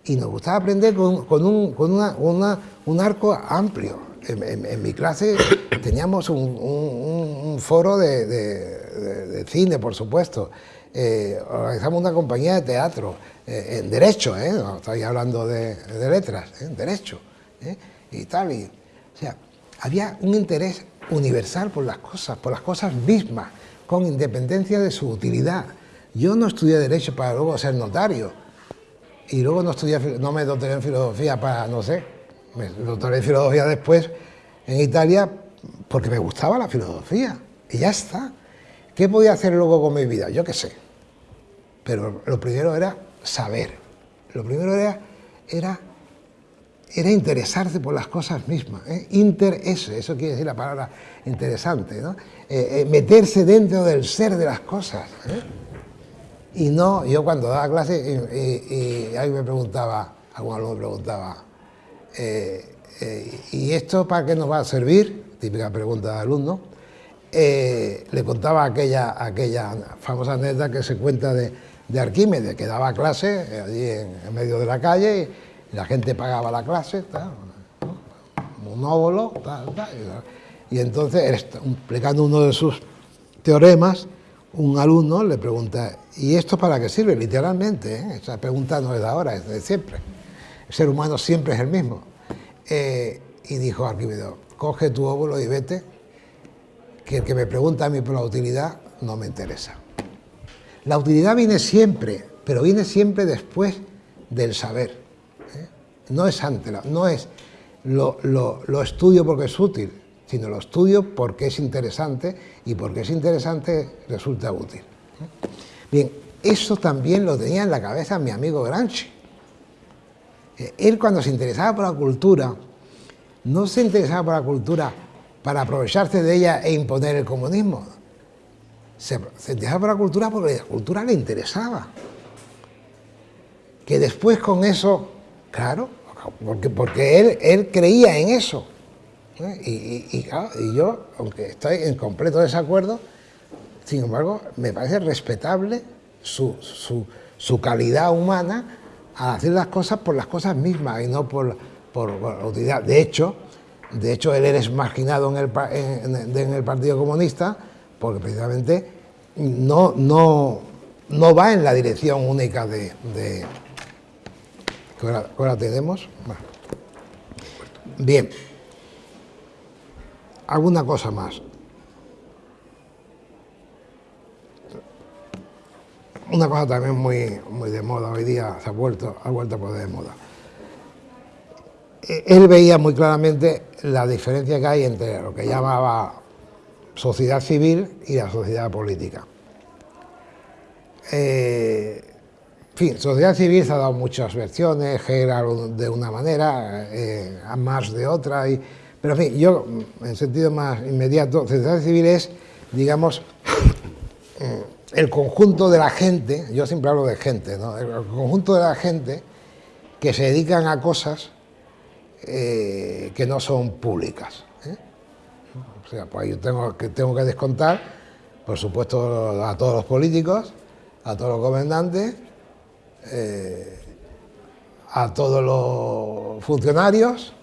y nos gustaba aprender con, un, con una, un arco amplio. En, mi clase teníamos un, foro de, cine, por supuesto. Eh, organizamos una compañía de teatro, eh, en derecho, ¿eh? no estoy hablando de, letras, en derecho, y tal. O sea, había un interés universal por las cosas, por las cosas mismas, con independencia de su utilidad. Yo no estudié Derecho para luego ser notario, y luego no, estudié, no me doctoré en Filosofía para, no sé, me doctoré en Filosofía después en Italia porque me gustaba la filosofía, y ya está. ¿Qué podía hacer luego con mi vida? Yo qué sé. Pero lo primero era saber. Lo primero era, era interesarse por las cosas mismas. ¿eh? Eso quiere decir la palabra interesante, ¿no? Eh, eh, meterse dentro del ser de las cosas. ¿eh? Y no, yo cuando daba clase, y, alguien me preguntaba, algún alumno me preguntaba, ¿y esto para qué nos va a servir? Típica pregunta de alumno. le contaba aquella, aquella famosa anécdota que se cuenta de, de Arquímedes, que daba clase allí en, medio de la calle la gente pagaba la clase, un óvulo, y entonces, explicando uno de sus teoremas, un alumno le pregunta, ¿y esto para qué sirve? Literalmente, ¿eh? esa pregunta no es de ahora, es de siempre. El ser humano siempre es el mismo. Eh, y dijo Arquímedes, coge tu óvulo y vete, que el que me pregunta a mí por la utilidad no me interesa. La utilidad viene siempre, pero viene siempre después del saber no es antes, no es lo, estudio porque es útil, sino lo estudio porque es interesante y porque es interesante resulta útil. Bien, eso también lo tenía en la cabeza mi amigo Gramsci. Él cuando se interesaba por la cultura, no se interesaba por la cultura para aprovecharse de ella e imponer el comunismo. Se, interesaba por la cultura porque la cultura le interesaba. Que después con eso, claro, porque, porque él, él creía en eso. ¿eh? Y, yo, aunque estoy en completo desacuerdo, sin embargo, me parece respetable su, su, calidad humana a hacer las cosas por las cosas mismas y no por, por, utilidad. De hecho, de hecho, él es marginado en el, en, el Partido Comunista porque precisamente no, no, no va en la dirección única de ahora, tenemos. Bien. Alguna cosa más. Una cosa también muy, muy de moda hoy día, se ha vuelto, ha vuelto a poner de moda. E, él veía muy claramente la diferencia que hay entre lo que llamaba sociedad civil y la sociedad política. Eh, fin, sociedad civil se ha dado muchas versiones, Hegel de una manera, eh, más de otra, y, pero en fin, yo, en sentido más inmediato, sociedad civil es, digamos, el conjunto de la gente, yo siempre hablo de gente, ¿no? el conjunto de la gente que se dedican a cosas eh, que no son públicas. ¿eh? O sea, pues yo tengo que, tengo que descontar, por supuesto, a todos los políticos, a todos los gobernantes, eh, a todos los funcionarios,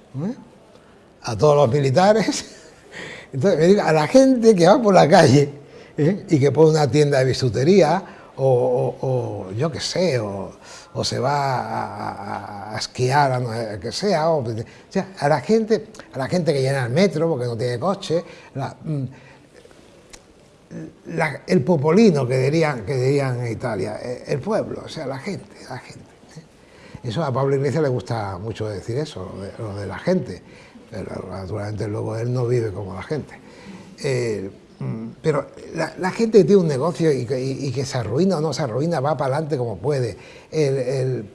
a todos los militares, entonces a la gente que va por la calle ¿eh? y que pone una tienda de bisutería o, yo qué sé, o, se va a, esquiar, a que sea, o, sea, a la gente, a la gente que llena el metro porque no tiene coche, mm, el popolino que dirían, que dirían en Italia, eh, el pueblo, o sea, la gente, la gente. ¿eh? Eso a Pablo Iglesias le gusta mucho decir eso, lo de, la gente, pero naturalmente luego él no vive como la gente. Pero la, gente que tiene un negocio y que, se arruina o no se arruina, va para adelante como puede. El,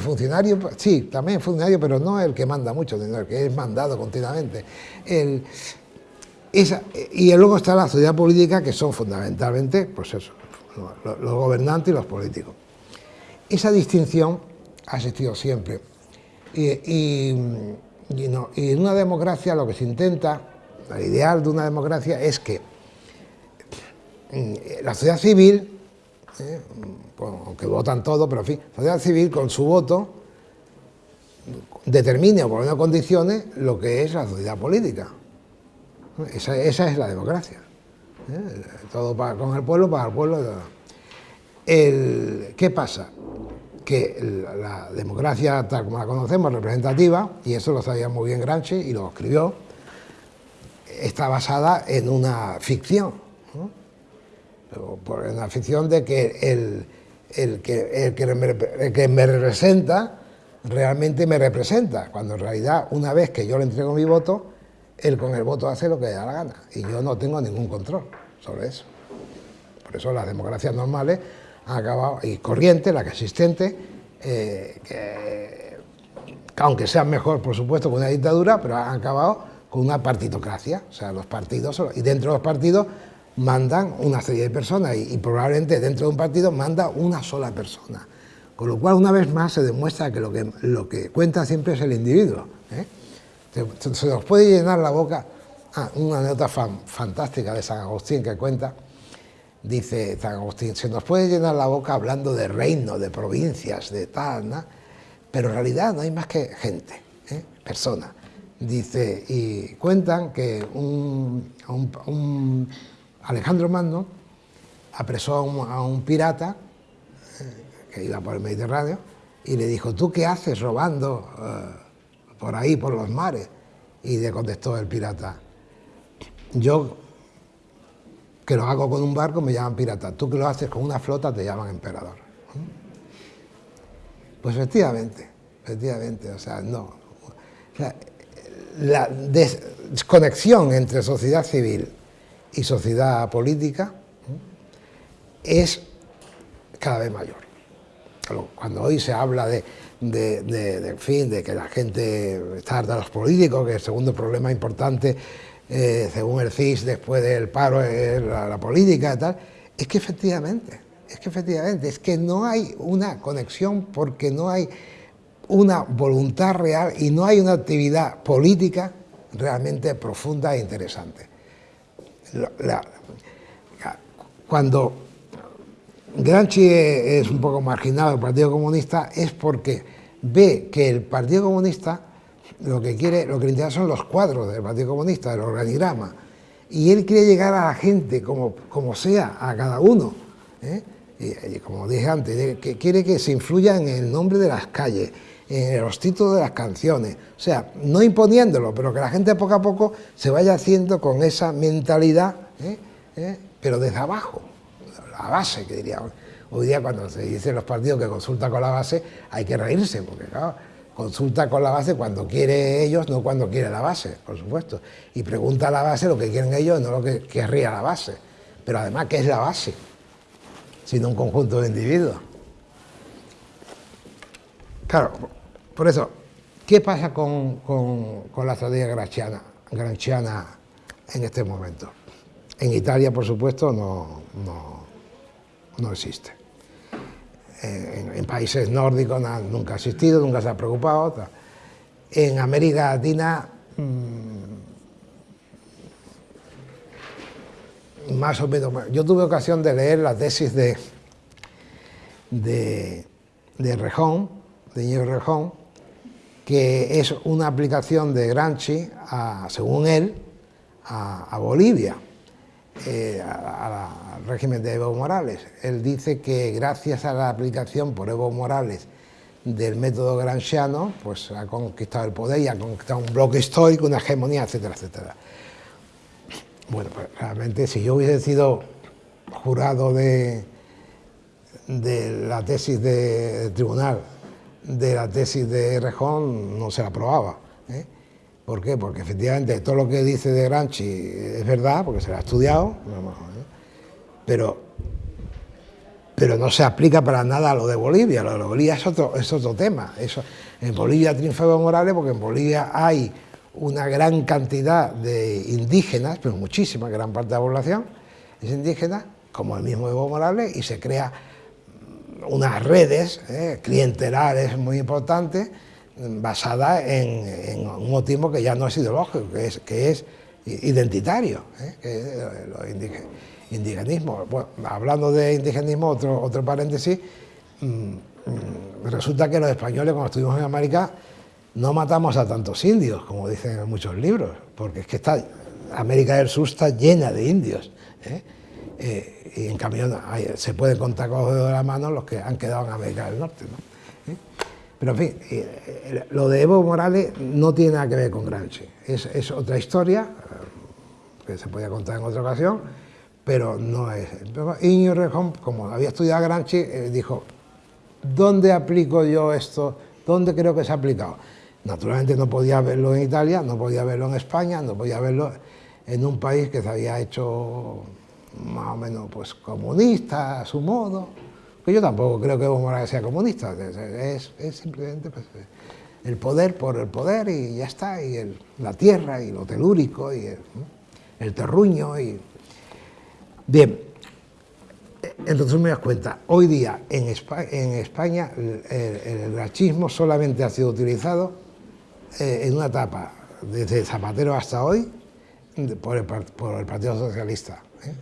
funcionario, sí, también es funcionario, pero no el que manda mucho, sino el que es mandado continuamente. El, y luego está la sociedad política, que son fundamentalmente, pues los, gobernantes y los políticos. Esa distinción ha existido siempre. Y, en una democracia lo que se intenta, el ideal de una democracia es que mm, la sociedad civil, eh, aunque votan todo, pero en fin, la sociedad civil con su voto determine o por una condicione lo que es la sociedad política. Esa, es la democracia. ¿eh? Todo para, con el pueblo, para el pueblo. ¿Qué pasa? Que la democracia, tal como la conocemos, representativa, y eso lo sabía muy bien Gramsci y lo escribió, está basada en una ficción. Por una ficción de que el, el que, el que, me, representa realmente me representa, cuando en realidad una vez que yo le entrego mi voto, él con el voto hace lo que le da la gana y yo no tengo ningún control sobre eso. Por eso las democracias normales han acabado, y corrientes, la que existente, eh, que, aunque sean mejor por supuesto que una dictadura, pero han acabado con una partitocracia, o sea, los partidos, y dentro de los partidos mandan una serie de personas y, probablemente dentro de un partido manda una sola persona. Con lo cual, una vez más, se demuestra que lo que, lo que cuenta siempre es el individuo. ¿eh? Se, nos puede llenar la boca... Ah, una anécdota fantástica de San Agustín que cuenta, dice San Agustín, se nos puede llenar la boca hablando de reino, de provincias, de tal, pero en realidad no hay más que gente, ¿eh? personas. Dice, y cuentan que un Alejandro Magno apresó a un, pirata eh, que iba por el Mediterráneo y le dijo, ¿tú qué haces robando eh, por ahí, por los mares? Y le contestó el pirata, yo que lo hago con un barco me llaman pirata, tú que lo haces con una flota te llaman emperador. Pues efectivamente, efectivamente, o sea, no. la desconexión entre sociedad civil y sociedad política es cada vez mayor. Cuando hoy se habla de, de, fin, de que la gente está harta de los políticos, que el segundo problema importante, eh, según el CIS, después del paro, es la, política y tal, es que efectivamente, es que efectivamente, es que no hay una conexión porque no hay una voluntad real y no hay una actividad política realmente profunda e interesante cuando Gramsci es un poco marginado del Partido Comunista es porque ve que el Partido Comunista lo que quiere, lo que le interesa son los cuadros del Partido Comunista, el organigrama, y él quiere llegar a la gente como, como sea, a cada uno. ¿eh? Y, como dije antes, que quiere que se influya en el nombre de las calles, en los títulos de las canciones, o sea, no imponiéndolo, pero que la gente poco a poco se vaya haciendo con esa mentalidad, ¿eh? ¿Eh? pero desde abajo, la base, que diría. Hoy día cuando se dicen los partidos que consulta con la base, hay que reírse, porque claro, consulta con la base cuando quiere ellos, no cuando quiere la base, por supuesto. Y pregunta a la base lo que quieren ellos, no lo que querría la base. Pero además, ¿qué es la base? Sino un conjunto de individuos. Claro, por eso, ¿qué pasa con, la estrategia granchiana, en este momento? En Italia, por supuesto, no, no, existe. En, países nórdicos nunca ha existido, nunca se ha preocupado. En América Latina, mm, más o menos. Yo tuve ocasión de leer la tesis de, de, de Rejón, de Ñero Rejón, que es una aplicación de Gramsci, según él, a, Bolivia, eh, al régimen de Evo Morales. Él dice que gracias a la aplicación por Evo Morales del método gramsciano, pues ha conquistado el poder y ha conquistado un bloque histórico, una hegemonía, etcétera, etcétera. Bueno, pues realmente si yo hubiese sido jurado de, de la tesis del tribunal de la tesis de Rejón no se la aprobaba. ¿eh? ¿Por qué? Porque efectivamente todo lo que dice de Gramsci es verdad, porque se lo ha estudiado, ¿eh? pero, pero no se aplica para nada a lo de Bolivia. Lo de Bolivia es otro, es otro tema. Eso, en Bolivia triunfa Evo Morales porque en Bolivia hay una gran cantidad de indígenas, pero muchísima, gran parte de la población es indígena, como el mismo Evo Morales, y se crea unas redes eh, clientelares muy importantes basadas en, un motivo que ya no es ideológico, que es, que es identitario, eh, que es el indigenismo. hablando de indigenismo, otro, otro paréntesis, mm, mm, resulta que los españoles cuando estuvimos en América no matamos a tantos indios, como dicen en muchos libros, porque es que está, América del Sur está llena de indios. ¿eh? Eh, y en cambio se pueden contar con los dedos de la mano los que han quedado en América del Norte. ¿Eh? Pero en fin, lo de Evo Morales no tiene nada que ver con Gramsci, es, es otra historia que se podía contar en otra ocasión, pero no es. Iñigo Rejón, como había estudiado Gramsci, dijo, ¿dónde aplico yo esto? ¿Dónde creo que se ha aplicado? Naturalmente no podía verlo en Italia, no podía verlo en España, no podía verlo en un país que se había hecho más o menos pues, comunista a su modo, que yo tampoco creo que Evo Morales sea comunista, es, simplemente pues, el poder por el poder y ya está, y la tierra y lo telúrico y el, terruño. Y... Bien, entonces me das cuenta, hoy día en España, el, el, solamente ha sido utilizado eh, en una etapa, desde Zapatero hasta hoy, por el, Partido Socialista. ¿Eh?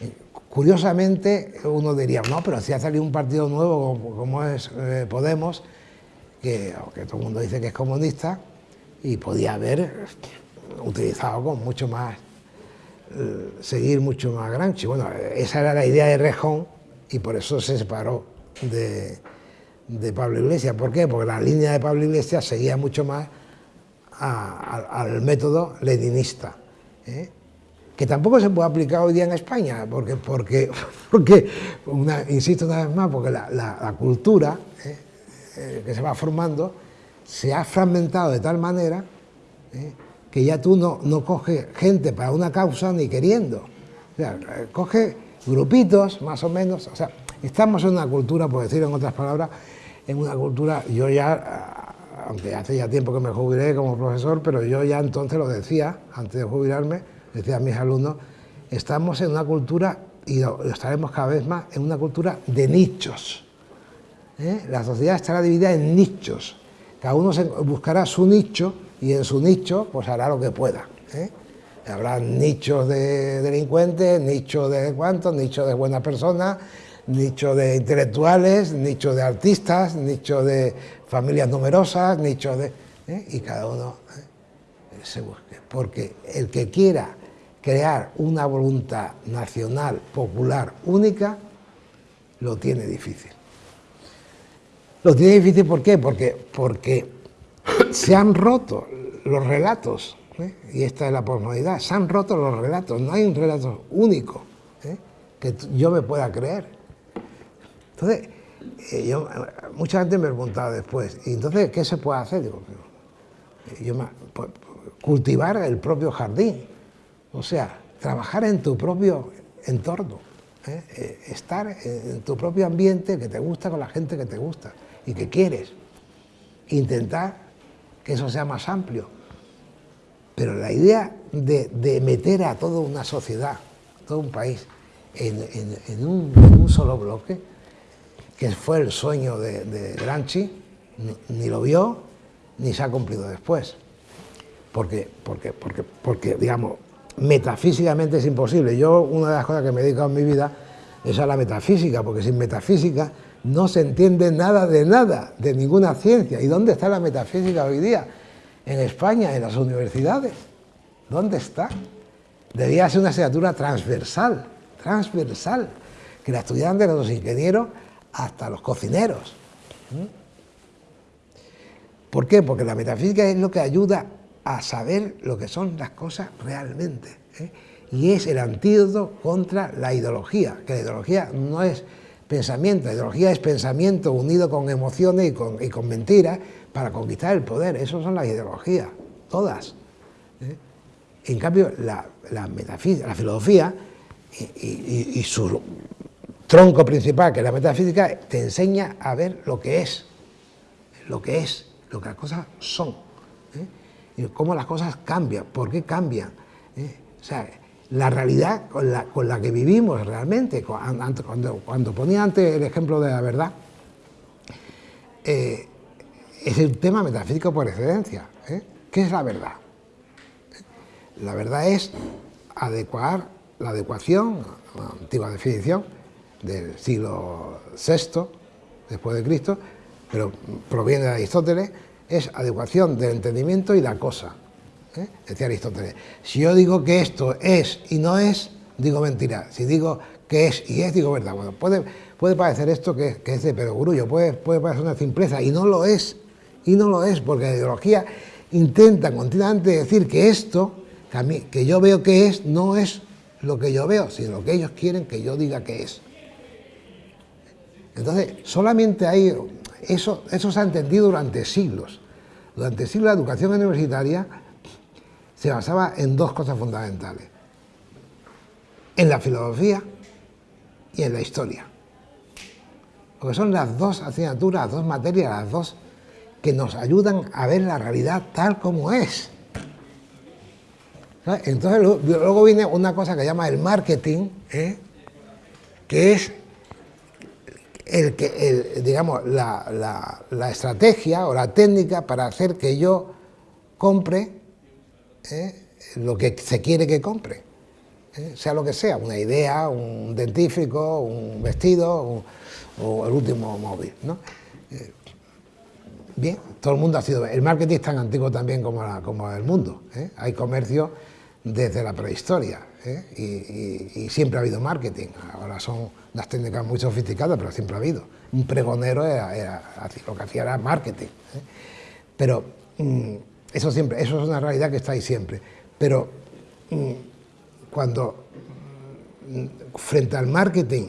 Eh, curiosamente, uno diría, no, pero si ha salido un partido nuevo como, es Podemos, que, todo el mundo dice que es comunista, y podía haber utilizado con mucho más, seguir mucho más Granchi. Bueno, esa era la idea de Rejón y por eso se separó de, Pablo Iglesias. ¿Por qué? Porque la línea de Pablo Iglesias seguía mucho más al método leninista, ¿eh? Que tampoco se puede aplicar hoy día en España, porque, porque, porque insisto una vez más, porque la, cultura ¿eh? Eh, que se va formando se ha fragmentado de tal manera que ya tú no, no coges gente para una causa ni queriendo. O sea, coge grupitos, más o menos, o sea, estamos en una cultura, por decir en otras palabras, en una cultura, yo ya, aunque hace ya tiempo que me jubilé como profesor, pero yo ya entonces lo decía, antes de jubilarme, decía mis alumnos, estamos en una cultura, y lo, estaremos cada vez más, en una cultura de nichos. ¿eh? La sociedad estará dividida en nichos. Cada uno buscará su nicho y en su nicho pues hará lo que pueda. ¿eh? Habrá nichos de delincuentes, nichos de cuantos, nichos de buenas personas, nicho de intelectuales, nicho de artistas, nicho de familias numerosas, nicho de... ¿eh? y cada uno se busque. Porque el que quiera crear una voluntad nacional, popular, única, lo tiene difícil. Lo tiene difícil ¿por qué? Porque, porque se han roto los relatos, ¿eh? y esta es la posmodernidad, se han roto los relatos, no hay un relato único que yo me pueda creer. Entonces, eh, yo, mucha gente me preguntaba después, ¿y entonces qué se puede hacer? Digo, yo, pues, cultivar el propio jardín, o sea, trabajar en tu propio entorno, ¿eh? Eh, estar en tu propio ambiente que te gusta con la gente que te gusta y que quieres. Intentar que eso sea más amplio. Pero la idea de, meter a toda una sociedad, todo un país, en un solo bloque, que fue el sueño de, Granchi, ni, lo vio ni se ha cumplido después. Porque, porque, porque, porque, digamos, metafísicamente es imposible. Yo, una de las cosas que me he dedicado en mi vida es a la metafísica, porque sin metafísica no se entiende nada de nada, de ninguna ciencia. ¿Y dónde está la metafísica hoy día? En España, en las universidades. ¿Dónde está? Debía ser una asignatura transversal, transversal, que la estudiantes, los ingenieros, hasta los cocineros. ¿Mm? ¿Por qué? Porque la metafísica es lo que ayuda a saber lo que son las cosas realmente. ¿eh? Y es el antídoto contra la ideología, que la ideología no es pensamiento, la ideología es pensamiento unido con emociones y con, mentiras para conquistar el poder. Esas son las ideologías, todas. ¿eh? En cambio, la, metafísica, la filosofía y, y, su tronco principal, que es la metafísica, te enseña a ver lo que es, lo que es, lo que las cosas son, ¿eh? Cómo las cosas cambian, por qué cambian. ¿eh? O sea, la realidad con la, que vivimos realmente, cuando, cuando, ponía antes el ejemplo de la verdad, eh, es el tema metafísico por excelencia. ¿Qué es la verdad? La verdad es adecuar la adecuación, la antigua definición, del siglo VI después de Cristo, pero proviene de Aristóteles, es adecuación del entendimiento y la cosa. ¿eh? Decía Aristóteles, si yo digo que esto es y no es, digo mentira. Si digo que es y es, digo verdad. Bueno, puede, puede parecer esto que, es de perogrullo, puede, puede parecer una simpleza y no lo es. Y no lo es, porque la ideología intenta continuamente decir que esto, que, que yo veo que es, no es lo que yo veo, sino lo que ellos quieren que yo diga que es. Entonces, solamente hay, eso, eso se ha entendido durante siglos. Durante siglos la educación universitaria se basaba en dos cosas fundamentales. En la filosofía y en la historia. Porque son las dos asignaturas, las dos materias, las dos que nos ayudan a ver la realidad tal como es. Entonces luego viene una cosa que llama el marketing, ¿eh? que es el que, digamos, la, estrategia o la técnica para hacer que yo compre ¿eh? lo que se quiere que compre, ¿eh? sea lo que sea, una idea, un dentífrico, un vestido o el último móvil. ¿no? Bien, todo el mundo ha sido... El marketing es tan antiguo también como, como el mundo. ¿eh? Hay comercio desde la prehistoria ¿eh? y, siempre ha habido marketing. Ahora son unas técnicas muy sofisticadas, pero siempre ha habido. Un pregonero era, lo que hacía era marketing. ¿eh? Pero mm, eso, siempre, eso es una realidad que está ahí siempre. Pero mm, cuando mm, frente al marketing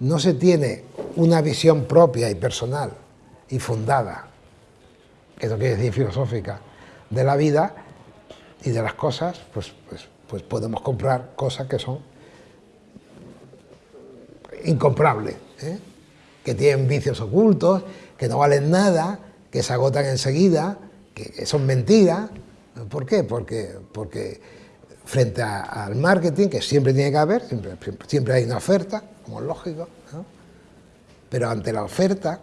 no se tiene una visión propia y personal y fundada eso quiere decir filosófica, de la vida y de las cosas, pues, pues, pues podemos comprar cosas que son incomprables, ¿eh? que tienen vicios ocultos, que no valen nada, que se agotan enseguida, que, son mentiras. ¿Por qué? Porque, porque frente al marketing, que siempre tiene que haber, siempre, siempre hay una oferta, como es lógico, pero ante la oferta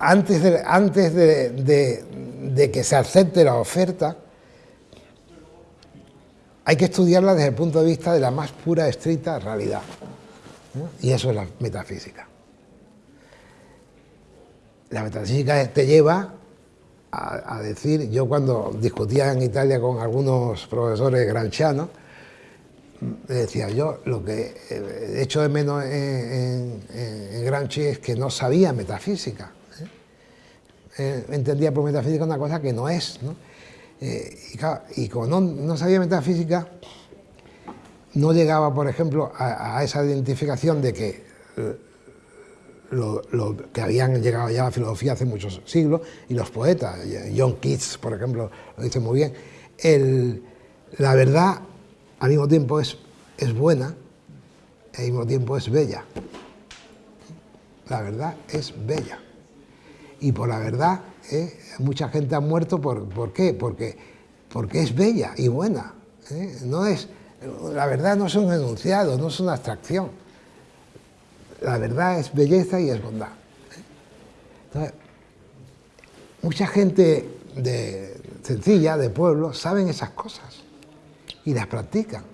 antes, de, antes de, que se acepte la oferta, hay que estudiarla desde el punto de vista de la más pura, estricta realidad. Y eso es la metafísica. La metafísica te lleva a, decir, yo cuando discutía en Italia con algunos profesores granchianos, decía yo, lo que he hecho de menos en, en es que no sabía metafísica. Eh, entendía por metafísica una cosa que no es. Eh, y, como no, sabía metafísica, no llegaba, por ejemplo, a, esa identificación de que eh, lo, que habían llegado ya a la filosofía hace muchos siglos, y los poetas, John Keats, por ejemplo, lo dice muy bien, la verdad al mismo tiempo es, es buena, al mismo tiempo es bella. La verdad es bella y por la verdad, ¿eh? mucha gente ha muerto por, ¿por qué? Porque, porque es bella y buena. ¿eh? No es, la verdad no es un enunciado, no es una abstracción. La verdad es belleza y es bondad. ¿eh? mucha gente de, sencilla, de pueblo, saben esas cosas y las practican.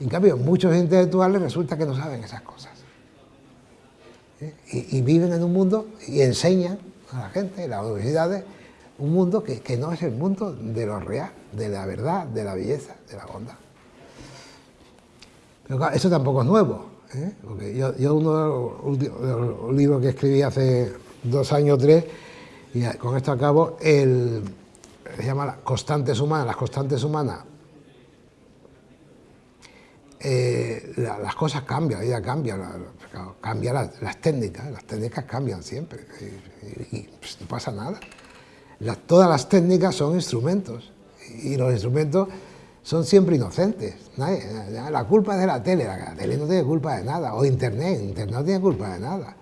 En cambio, muchos intelectuales resulta que no saben esas cosas y, viven en un mundo y enseñan a la gente, en las universidades, un mundo que, no es el mundo de lo real, de la verdad, de la belleza, de la bondad. Pero eso tampoco es nuevo, ¿eh? porque yo, uno de los, libros que escribí hace dos años o tres, y con esto acabo, el, se llama Constantes Humanas, las constantes humanas eh, las cosas cambian, la vida cambia, cambian las, técnicas, las técnicas cambian siempre y, pues, no pasa nada. todas las técnicas son instrumentos y los instrumentos son siempre inocentes. la culpa es de la tele, la tele no tiene culpa de nada, o internet, internet no tiene culpa de nada.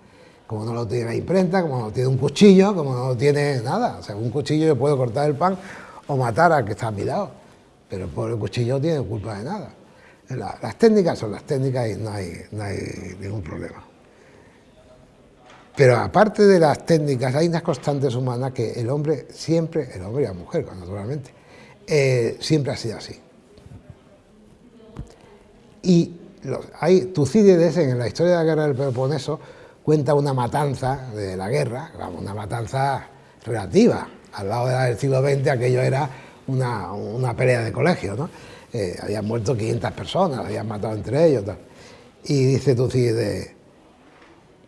Como no lo tiene la imprenta, como no tiene un cuchillo, como no tiene nada. O sea, un cuchillo yo puedo cortar el pan o matar al que está a mi lado, pero el cuchillo no tiene culpa de nada las técnicas son las técnicas y no hay, ningún problema. Pero aparte de las técnicas, hay unas constantes humanas que el hombre siempre, el hombre y la mujer, naturalmente, eh, siempre ha sido así. Y hay Tucídides en la historia de la guerra del Peloponeso cuenta una matanza de la guerra, una matanza relativa. Al lado del siglo XX aquello era una, pelea de colegio, ¿no? Eh, habían muerto 500 personas, habían matado entre ellos. Y dice Tucídides,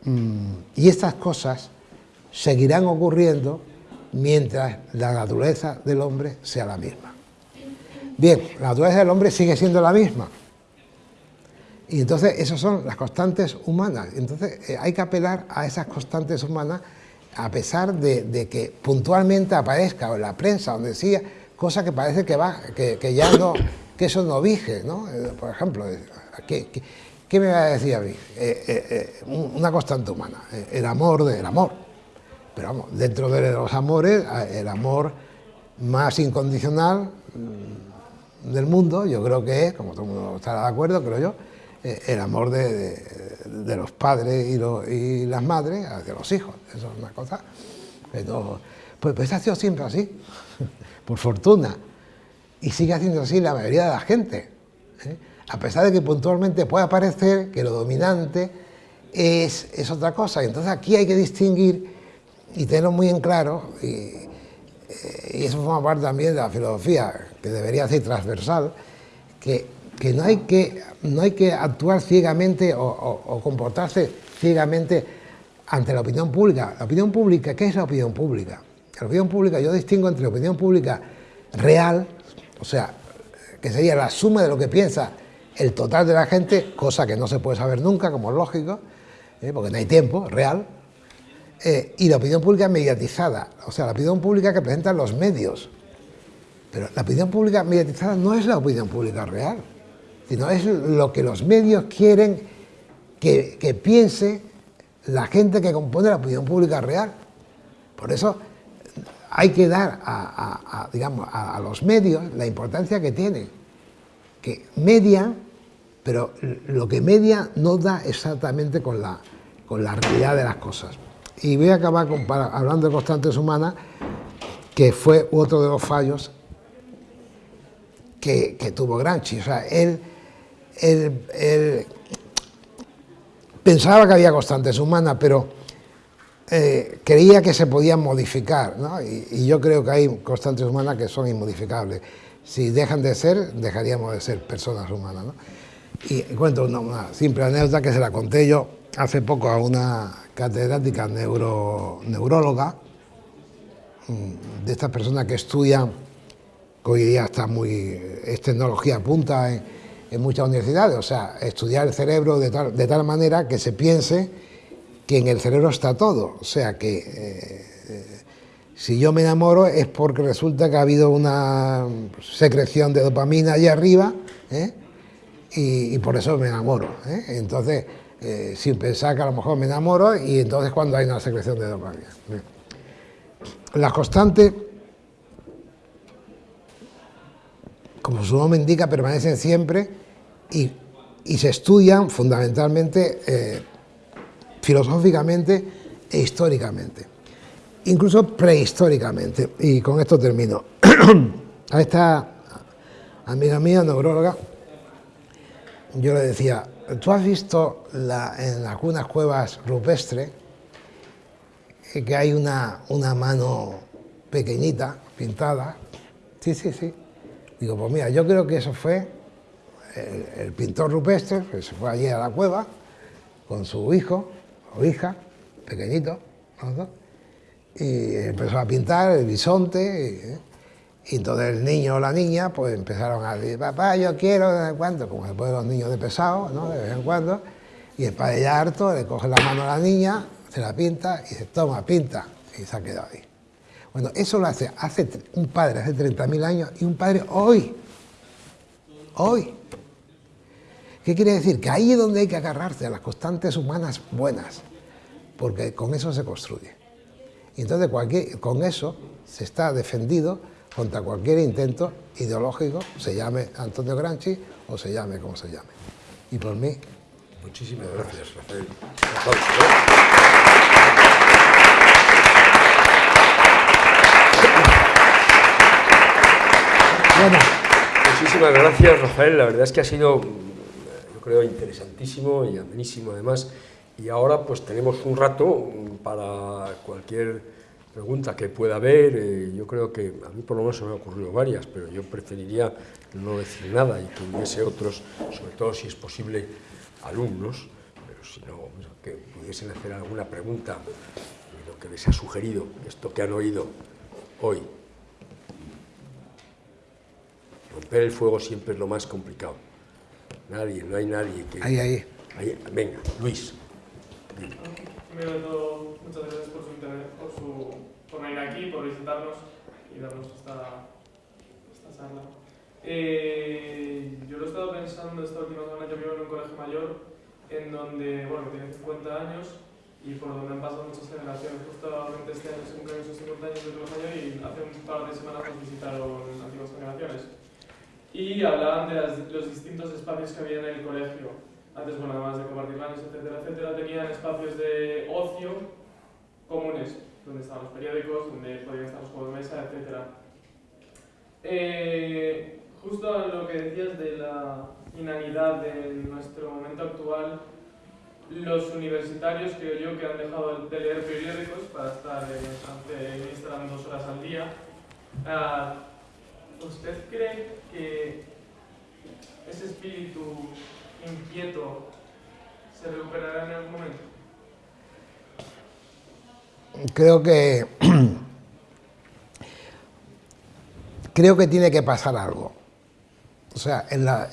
mm, y estas cosas seguirán ocurriendo mientras la naturaleza del hombre sea la misma. Bien, la naturaleza del hombre sigue siendo la misma. Y entonces esas son las constantes humanas. Entonces eh, hay que apelar a esas constantes humanas a pesar de, que puntualmente aparezca en la prensa donde decía cosa que parece que va, que, ya no, que eso no vige, ¿no? Eh, por ejemplo, eh, ¿qué, me va a decir a mí? una constante humana, el amor del amor. Pero vamos, dentro de los amores, el amor más incondicional mm, del mundo, yo creo que es, como todo el mundo estará de acuerdo, creo yo, eh, el amor de, los padres y, las madres hacia los hijos. Eso es una cosa Pues, pues ha sido siempre así, por fortuna. Y sigue haciendo así la mayoría de la gente. ¿eh? A pesar de que puntualmente pueda parecer que lo dominante es, es otra cosa. Entonces aquí hay que distinguir y tenerlo muy en claro, y, eh, y eso forma parte también de la filosofía, que debería ser transversal, que que no hay que, no hay que actuar ciegamente o, comportarse ciegamente ante la opinión pública. La opinión pública, ¿qué es la opinión pública? La opinión pública, yo distingo entre la opinión pública real, o sea, que sería la suma de lo que piensa el total de la gente, cosa que no se puede saber nunca, como es lógico, ¿eh? porque no hay tiempo, real, eh, y la opinión pública mediatizada, o sea, la opinión pública que presentan los medios. Pero la opinión pública mediatizada no es la opinión pública real sino es lo que los medios quieren que, piense la gente que compone la opinión pública real. Por eso hay que dar a, digamos, a, los medios la importancia que tienen, que median, pero lo que media no da exactamente con la, con la realidad de las cosas. Y voy a acabar hablando de constantes humanas, que fue otro de los fallos que, tuvo Gramsci. O sea, él, pensaba que había constantes humanas, pero eh, creía que se podían modificar, ¿no? y, yo creo que hay constantes humanas que son inmodificables. Si dejan de ser, dejaríamos de ser personas humanas. ¿no? Y cuento una, simple anécdota que se la conté yo hace poco a una catedrática neuro, neuróloga, mm, de estas personas que estudian, que hoy día está muy, es tecnología punta en, en muchas universidades, o sea, estudiar el cerebro de tal, de tal manera que se piense que en el cerebro está todo, o sea que eh, si yo me enamoro es porque resulta que ha habido una secreción de dopamina allí arriba ¿eh? y, por eso me enamoro. ¿eh? Entonces, sin pensar que a lo mejor me enamoro y entonces cuando hay una secreción de dopamina. Las constantes, como su nombre indica, permanecen siempre y, se estudian fundamentalmente eh, filosóficamente e históricamente, incluso prehistóricamente. Y con esto termino. A esta amiga mía, neuróloga, yo le decía, ¿tú has visto en algunas cuevas rupestres que hay una, una mano pequeñita, pintada? Sí, sí, sí. Digo, pues mira, yo creo que eso fue el, pintor rupestre que se fue allí a la cueva con su hijo o hija, pequeñito, y empezó a pintar el bisonte. Y, entonces el niño o la niña pues empezaron a decir, papá, yo quiero de vez en cuando, como después los niños de pesado, ¿no? de vez en cuando, y el padre ya harto le coge la mano a la niña, se la pinta y dice, toma, pinta, y se ha quedado ahí. Bueno, eso lo hace, hace un padre hace 30.000 años y un padre hoy, hoy. ¿Qué quiere decir? Que ahí es donde hay que agarrarse a las constantes humanas buenas, porque con eso se construye. Y entonces con eso se está defendido contra cualquier intento ideológico, se llame Antonio Granchi o se llame como se llame. Y por mí... Muchísimas gracias, Rafael. Bueno. Muchísimas gracias, Rafael. La verdad es que ha sido creo interesantísimo y amenísimo además, Y ahora pues tenemos un rato para cualquier pregunta que pueda haber. Eh, yo creo que a mí por lo menos se me han ocurrido varias, pero yo preferiría no decir nada y que hubiese otros, sobre todo si es posible, alumnos, pero si no, que pudiesen hacer alguna pregunta de lo que les ha sugerido, esto que han oído hoy. Romper el fuego siempre es lo más complicado. Nadie, no hay nadie que... Ahí, ahí. venga, Luis. Primero muchas gracias por su interés, por, su, por venir aquí, por visitarnos y darnos esta, esta charla. Eh, yo lo he estado pensando esta última semana, yo vivo en un colegio mayor en donde, bueno, tiene 50 años y por donde han pasado muchas generaciones. Justamente este año se cumplen esos 50 años del colegio mayor y hace un par de semanas nos visitaron antiguas generaciones. Y hablaban de los distintos espacios que había en el colegio. Antes, bueno, además de compartir baños, etcétera, etcétera, tenían espacios de ocio comunes, donde estaban los periódicos, donde podían estar los juegos de mesa, etcétera. Eh, justo lo que decías de la inanidad de nuestro momento actual, los universitarios creo yo que han dejado de leer periódicos para estar en Instagram dos horas al día. Ah, ¿Usted cree que ese espíritu inquieto se recuperará en algún momento? Creo que creo que tiene que pasar algo. O sea, en la,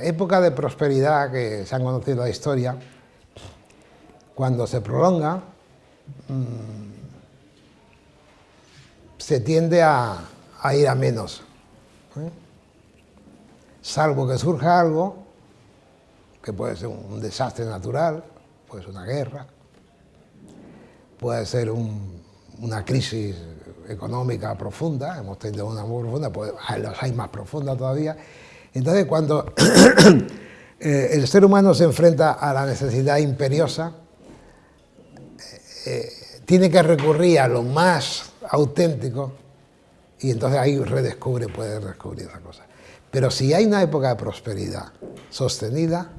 época de prosperidad que se han conocido la historia, cuando se prolonga, mm, se tiende a, ir a menos. ¿Eh? Salvo que surja algo, que puede ser un desastre natural, puede ser una guerra, puede ser una crisis económica profunda, hemos tenido una muy profunda, pues los hay más profunda todavía, entonces, cuando eh, el ser humano se enfrenta a la necesidad imperiosa, eh, tiene que recurrir a lo más auténtico y entonces ahí redescubre, puede descubrir esa cosa. Pero si hay una época de prosperidad sostenida,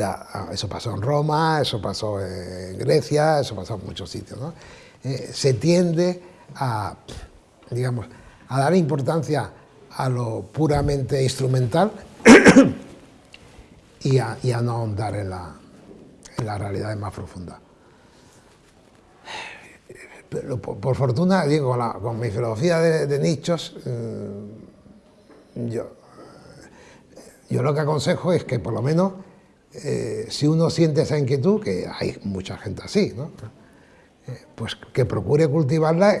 ah, eso pasó en Roma, eso pasó en Grecia, eso pasó en muchos sitios, se tiende a, digamos, a dar importancia a lo puramente instrumental y, a, no ahondar en la, en la realidad más profunda. Pero por, fortuna, digo, con, mi filosofía de, nichos, mm, yo, yo lo que aconsejo es que por lo menos eh, si uno siente esa inquietud, que hay mucha gente así, ¿no? Eh, pues que procure cultivarla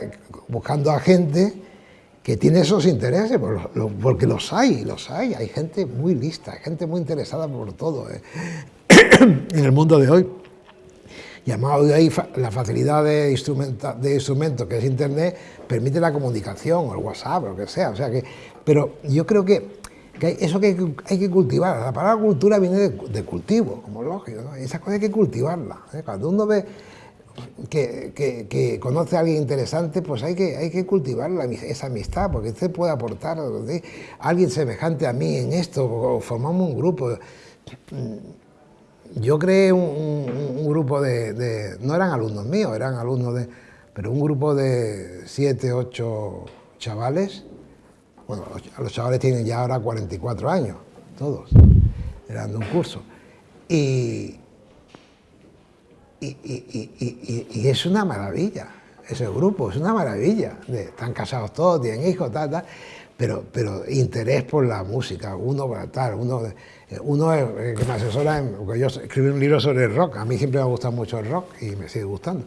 buscando a gente que tiene esos intereses, porque los hay, los hay, hay gente muy lista, gente muy interesada por todo ¿eh? en el mundo de hoy. De ahí la facilidad de, de instrumento que es Internet permite la comunicación, o el WhatsApp, o lo que sea. O sea que, pero yo creo que, eso que hay, que cultivar. La palabra cultura viene de, cultivo, como lógico. Esa cosa hay que cultivarla. ¿eh? Cuando uno ve que, conoce a alguien interesante, pues hay que, hay que cultivar esa amistad, porque usted puede aportar a alguien semejante a mí en esto, o formamos un grupo. Yo creé un, grupo de, no eran alumnos míos, eran alumnos de, pero un grupo de siete, ocho chavales, bueno, los chavales tienen ya ahora 44 años, todos, eran de un curso. Y, y, es una maravilla, ese grupo, es una maravilla. están casados todos, tienen hijos, tal, tal, pero, pero interés por la música, uno para tal, uno, uno es que me asesora, porque yo escribí un libro sobre el rock, a mí siempre me ha gustado mucho el rock y me sigue gustando,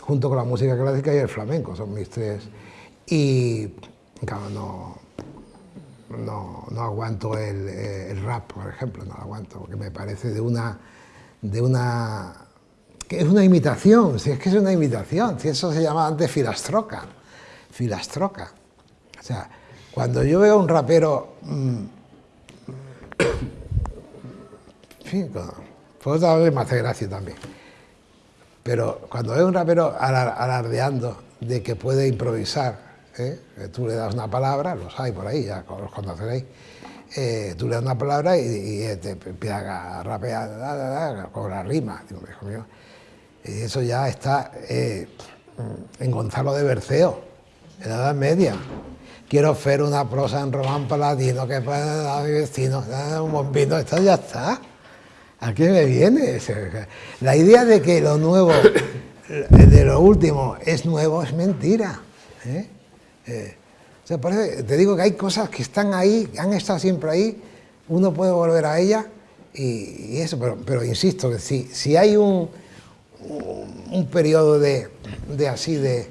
junto con la música clásica y el flamenco, son mis tres. Y, claro, no, no, no aguanto el, el, rap, por ejemplo, no lo aguanto, porque me parece de una, de una que es una imitación, si es que es una imitación, si eso se llamaba antes filastroca, filastroca. O sea, cuando yo veo a un rapero, mmm, por otra vez me hace gracia también, pero cuando a un rapero alardeando de que puede improvisar, ¿eh? que tú le das una palabra, los hay por ahí, ya los conoceréis, eh, tú lees una palabra y, te empieza a rapear con la rima. y eso ya está eh, en Gonzalo de Berceo, en la Edad Media. Quiero hacer una prosa en román paladino que para mi vecino, un bombino, esto ya está. ¿A qué me viene? La idea de que lo nuevo, de lo último, es nuevo es mentira. ¿eh? Eh, te digo que hay cosas que están ahí, han estado siempre ahí, uno puede volver a ellas y, eso, pero, insisto, que si, si hay un, un, periodo de, así de,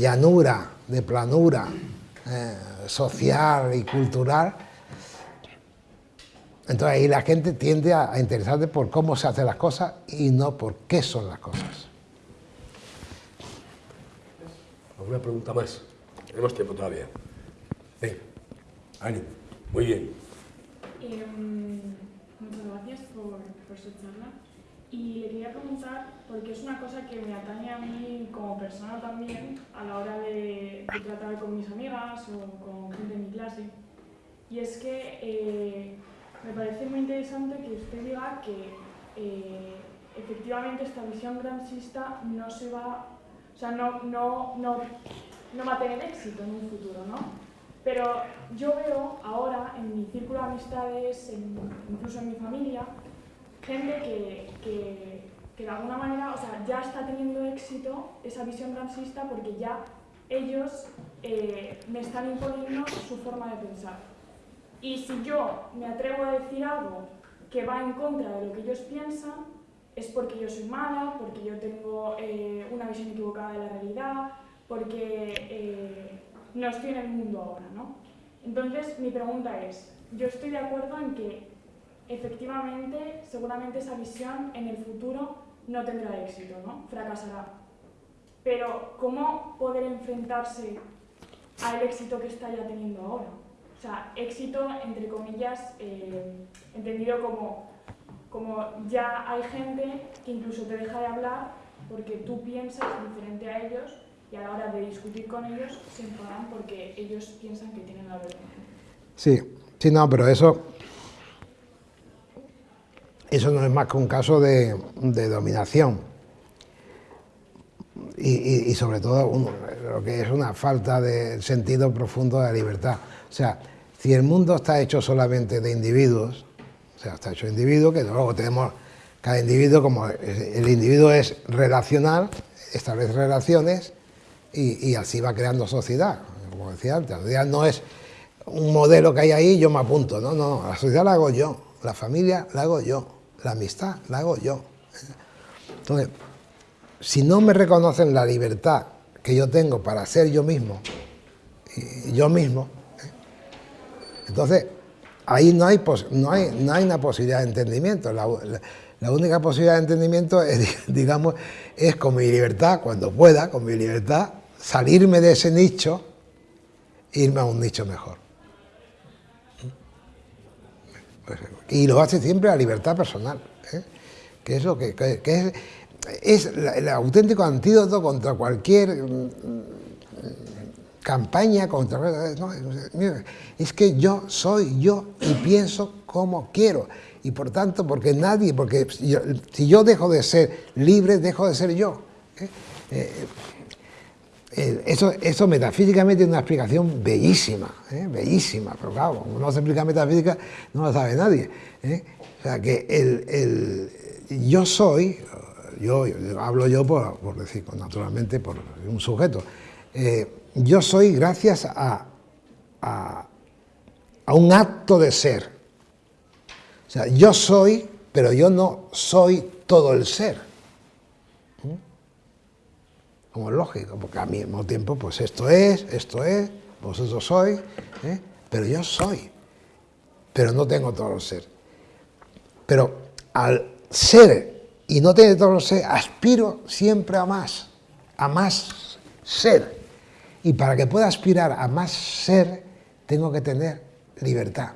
llanura, de planura eh, social y cultural, entonces ahí la gente tiende a, a interesarse por cómo se hacen las cosas y no por qué son las cosas. ¿Alguna pregunta más? Tenemos tiempo todavía. Venga, Ani, muy bien. Em, muchas gracias por, su charla. Y le quería preguntar, porque es una cosa que me atañe a mí como persona también a la hora de, tratar con mis amigas o con gente de mi clase, y es que eh, me parece muy interesante que usted diga que eh, efectivamente esta visión granchista no se va, o sea, no, no, no no va a tener éxito en un futuro, ¿no? Pero yo veo ahora en mi círculo de amistades, incluso en mi familia, gente que, de alguna manera, o sea, ya está teniendo éxito esa visión transista porque ya ellos eh, me están imponiendo su forma de pensar. Y si yo me atrevo a decir algo que va en contra de lo que ellos piensan, es porque yo soy mala, porque yo tengo eh, una visión equivocada de la realidad, porque eh, no estoy en el mundo ahora, ¿no? Entonces, mi pregunta es, yo estoy de acuerdo en que efectivamente, seguramente esa visión en el futuro no tendrá éxito, ¿no? Fracasará. Pero, ¿cómo poder enfrentarse al éxito que está ya teniendo ahora? O sea, éxito, entre comillas, eh, entendido como, como ya hay gente que incluso te deja de hablar porque tú piensas diferente a ellos y a la hora de discutir con ellos se enfadan porque ellos piensan que tienen la verdad. Sí, sí, no, pero eso, eso no es más que un caso de, dominación. Y, sobre todo lo que es una falta de sentido profundo de la libertad. O sea, si el mundo está hecho solamente de individuos, o sea, está hecho de individuos, que luego tenemos cada individuo como el individuo es relacional, establece relaciones, y, así va creando sociedad, como decía antes. La sociedad no es un modelo que hay ahí y yo me apunto, no, no, la sociedad la hago yo, la familia la hago yo, la amistad la hago yo. Entonces, si no me reconocen la libertad que yo tengo para ser yo mismo, yo mismo, entonces ahí no hay, no, hay, no hay una posibilidad de entendimiento. La, la única posibilidad de entendimiento es, digamos, es con mi libertad, cuando pueda, con mi libertad, salirme de ese nicho e irme a un nicho mejor. Y lo hace siempre la libertad personal, ¿eh? que es lo que, es, el auténtico antídoto contra cualquier mm, campaña contra... es que yo soy yo y pienso como quiero. Y por tanto, porque nadie, porque si yo dejo de ser libre, dejo de ser yo. ¿eh? Eh, eh, eso, eso metafísicamente es una explicación bellísima, ¿eh? bellísima, pero claro, como no se explica metafísica, no lo sabe nadie. ¿eh? O sea, que el, yo soy, yo, hablo yo por, decir, pues, naturalmente por un sujeto, yo soy gracias a, a, a un acto de ser. O sea, yo soy, pero yo no soy todo el ser como lógico, porque al mismo tiempo, pues esto es, esto es, vosotros sois, ¿eh? pero yo soy, pero no tengo todo el ser. Pero al ser y no tener todo el ser, aspiro siempre a más, a más ser. Y para que pueda aspirar a más ser, tengo que tener libertad.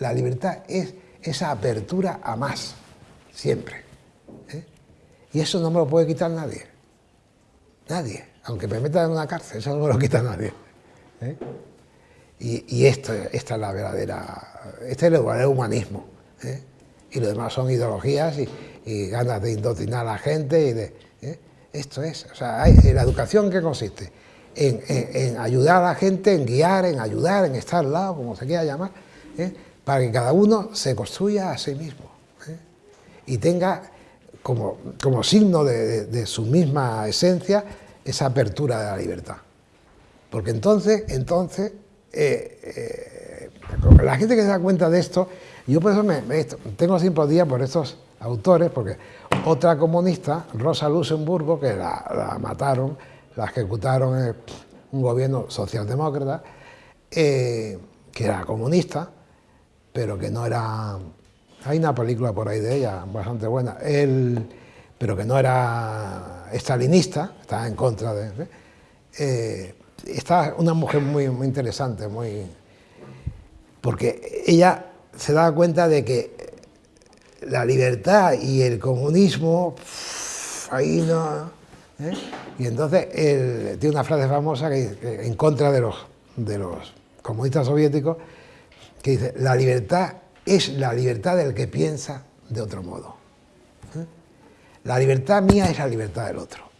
La libertad es esa apertura a más, siempre. ¿eh? Y eso no me lo puede quitar nadie. Nadie. Aunque me metan en una cárcel, eso no me lo quita nadie. ¿eh? Y, esto, esta es la verdadera, este es el humanismo. ¿eh? Y lo demás son ideologías y, ganas de indoctrinar a la gente. Y de, ¿eh? Esto es, o sea, hay, la educación que consiste en, ayudar a la gente, en guiar, en ayudar, en estar al lado, como se quiera llamar, para que cada uno se construya a sí mismo y tenga como signo de, su misma esencia esa apertura de la libertad. Porque entonces, entonces eh, eh, la gente que se da cuenta de esto, yo por eso me, tengo simpatía por estos autores, porque otra comunista, Rosa Luxemburgo, que la, mataron, la ejecutaron en un gobierno socialdemócrata, eh, que era comunista, pero que no era... Hay una película por ahí de ella, bastante buena, él, pero que no era estalinista, estaba en contra de está una mujer muy, muy interesante, muy, porque ella se da cuenta de que la libertad y el comunismo, ahí no... ¿eh? Y entonces él tiene una frase famosa que, en contra de los, de los comunistas soviéticos, que dice, la libertad es la libertad del que piensa de otro modo. La libertad mía es la libertad del otro.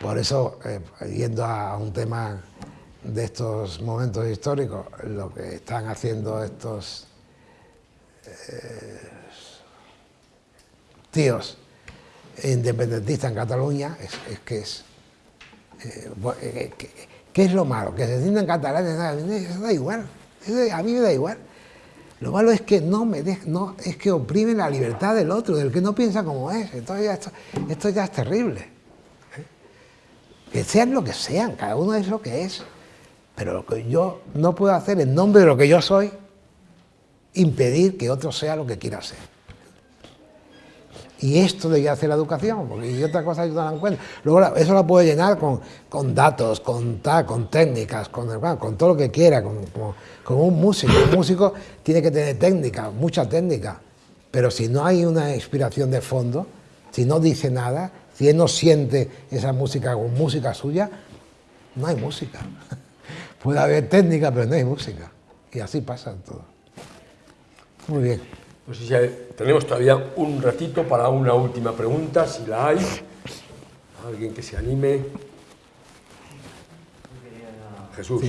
Por eso, eh, yendo a un tema de estos momentos históricos, lo que están haciendo estos eh, tíos independentistas en Cataluña es, que es... Eh, ¿Qué es lo malo? Que se sientan catalanes, da igual, a mí me da igual. Lo malo es que no me no, es que oprimen la libertad del otro, del que no piensa como es. Entonces esto, esto ya es terrible que sean lo que sean, cada uno es lo que es. Pero lo que yo no puedo hacer en nombre de lo que yo soy, impedir que otro sea lo que quiera ser. Y esto debería hacer la educación, porque y otra cosa yo no dan cuenta. Luego eso lo puede llenar con, con datos, con, con técnicas, con, con todo lo que quiera, con, con, un músico. Un músico tiene que tener técnica, mucha técnica, pero si no hay una inspiración de fondo, si no dice nada, si él no siente esa música con música suya, no hay música. Puede haber técnica, pero no hay música. Y así pasa todo. Muy bien. Pues si tenemos todavía un ratito para una última pregunta, si la hay. Alguien que se anime. Jesús.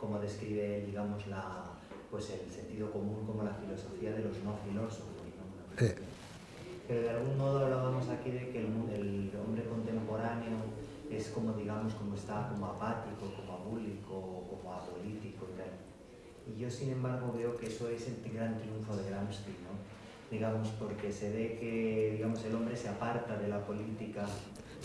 como describe, digamos, la, pues el sentido común como la filosofía de los no filósofos. Pero de algún modo hablábamos aquí de que el, el, hombre contemporáneo es como, digamos, como está como apático, como abúlico, como apolítico y tal. Y yo, sin embargo, veo que eso es el gran triunfo de Gramsci, ¿no? digamos, porque se ve que digamos, el hombre se aparta de la política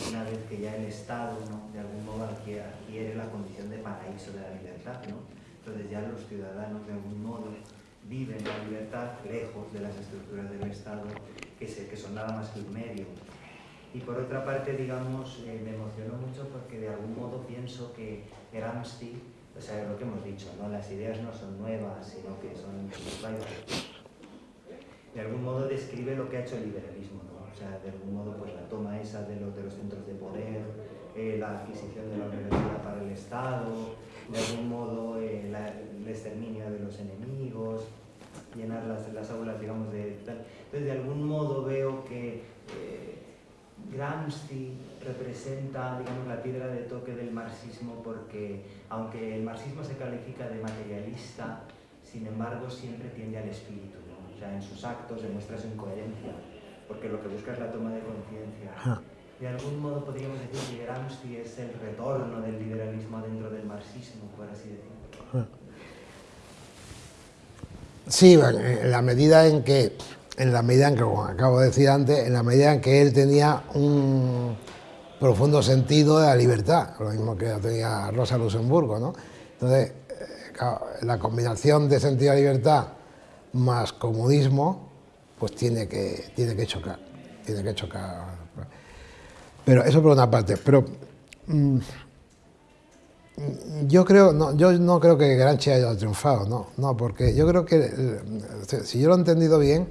una vez que ya el Estado, ¿no? de algún modo, adquiere, la condición de paraíso de la libertad. ¿no? Entonces ya los ciudadanos, de algún modo, viven la libertad lejos de las estructuras del Estado, que, que son nada más que un medio. Y por otra parte, digamos, eh, me emocionó mucho porque de algún modo pienso que Gramsci, o sea, lo que hemos dicho, ¿no? las ideas no son nuevas, sino que son de algún modo describe lo que ha hecho el liberalismo o sea, de algún modo pues la toma esa de los, de los centros de poder, eh, la adquisición de la universidad para el Estado, de algún modo eh, el exterminio de los enemigos, llenar las, las aulas, digamos, de. Entonces, de algún modo veo que Gramsci representa, digamos, la piedra de toque del marxismo porque, aunque el marxismo se califica de materialista, sin embargo, siempre tiende al espíritu, ¿no? O sea, en sus actos demuestra su incoherencia porque lo que busca es la toma de conciencia. De algún modo podríamos decir que Gramsci es el retorno del liberalismo dentro del marxismo, por así decirlo. Sí, en la medida en que, en la medida en que, como acabo de decir antes, en la medida en que él tenía un profundo sentido de la libertad, lo mismo que tenía Rosa Luxemburgo, ¿no? Entonces, eh, la combinación de sentido de libertad más comunismo pues tiene que, tiene que chocar, tiene que chocar. Pero eso por una parte, pero mm, yo creo, no, yo no creo que Granchi haya triunfado, no, no, porque yo creo que, si yo lo he entendido bien,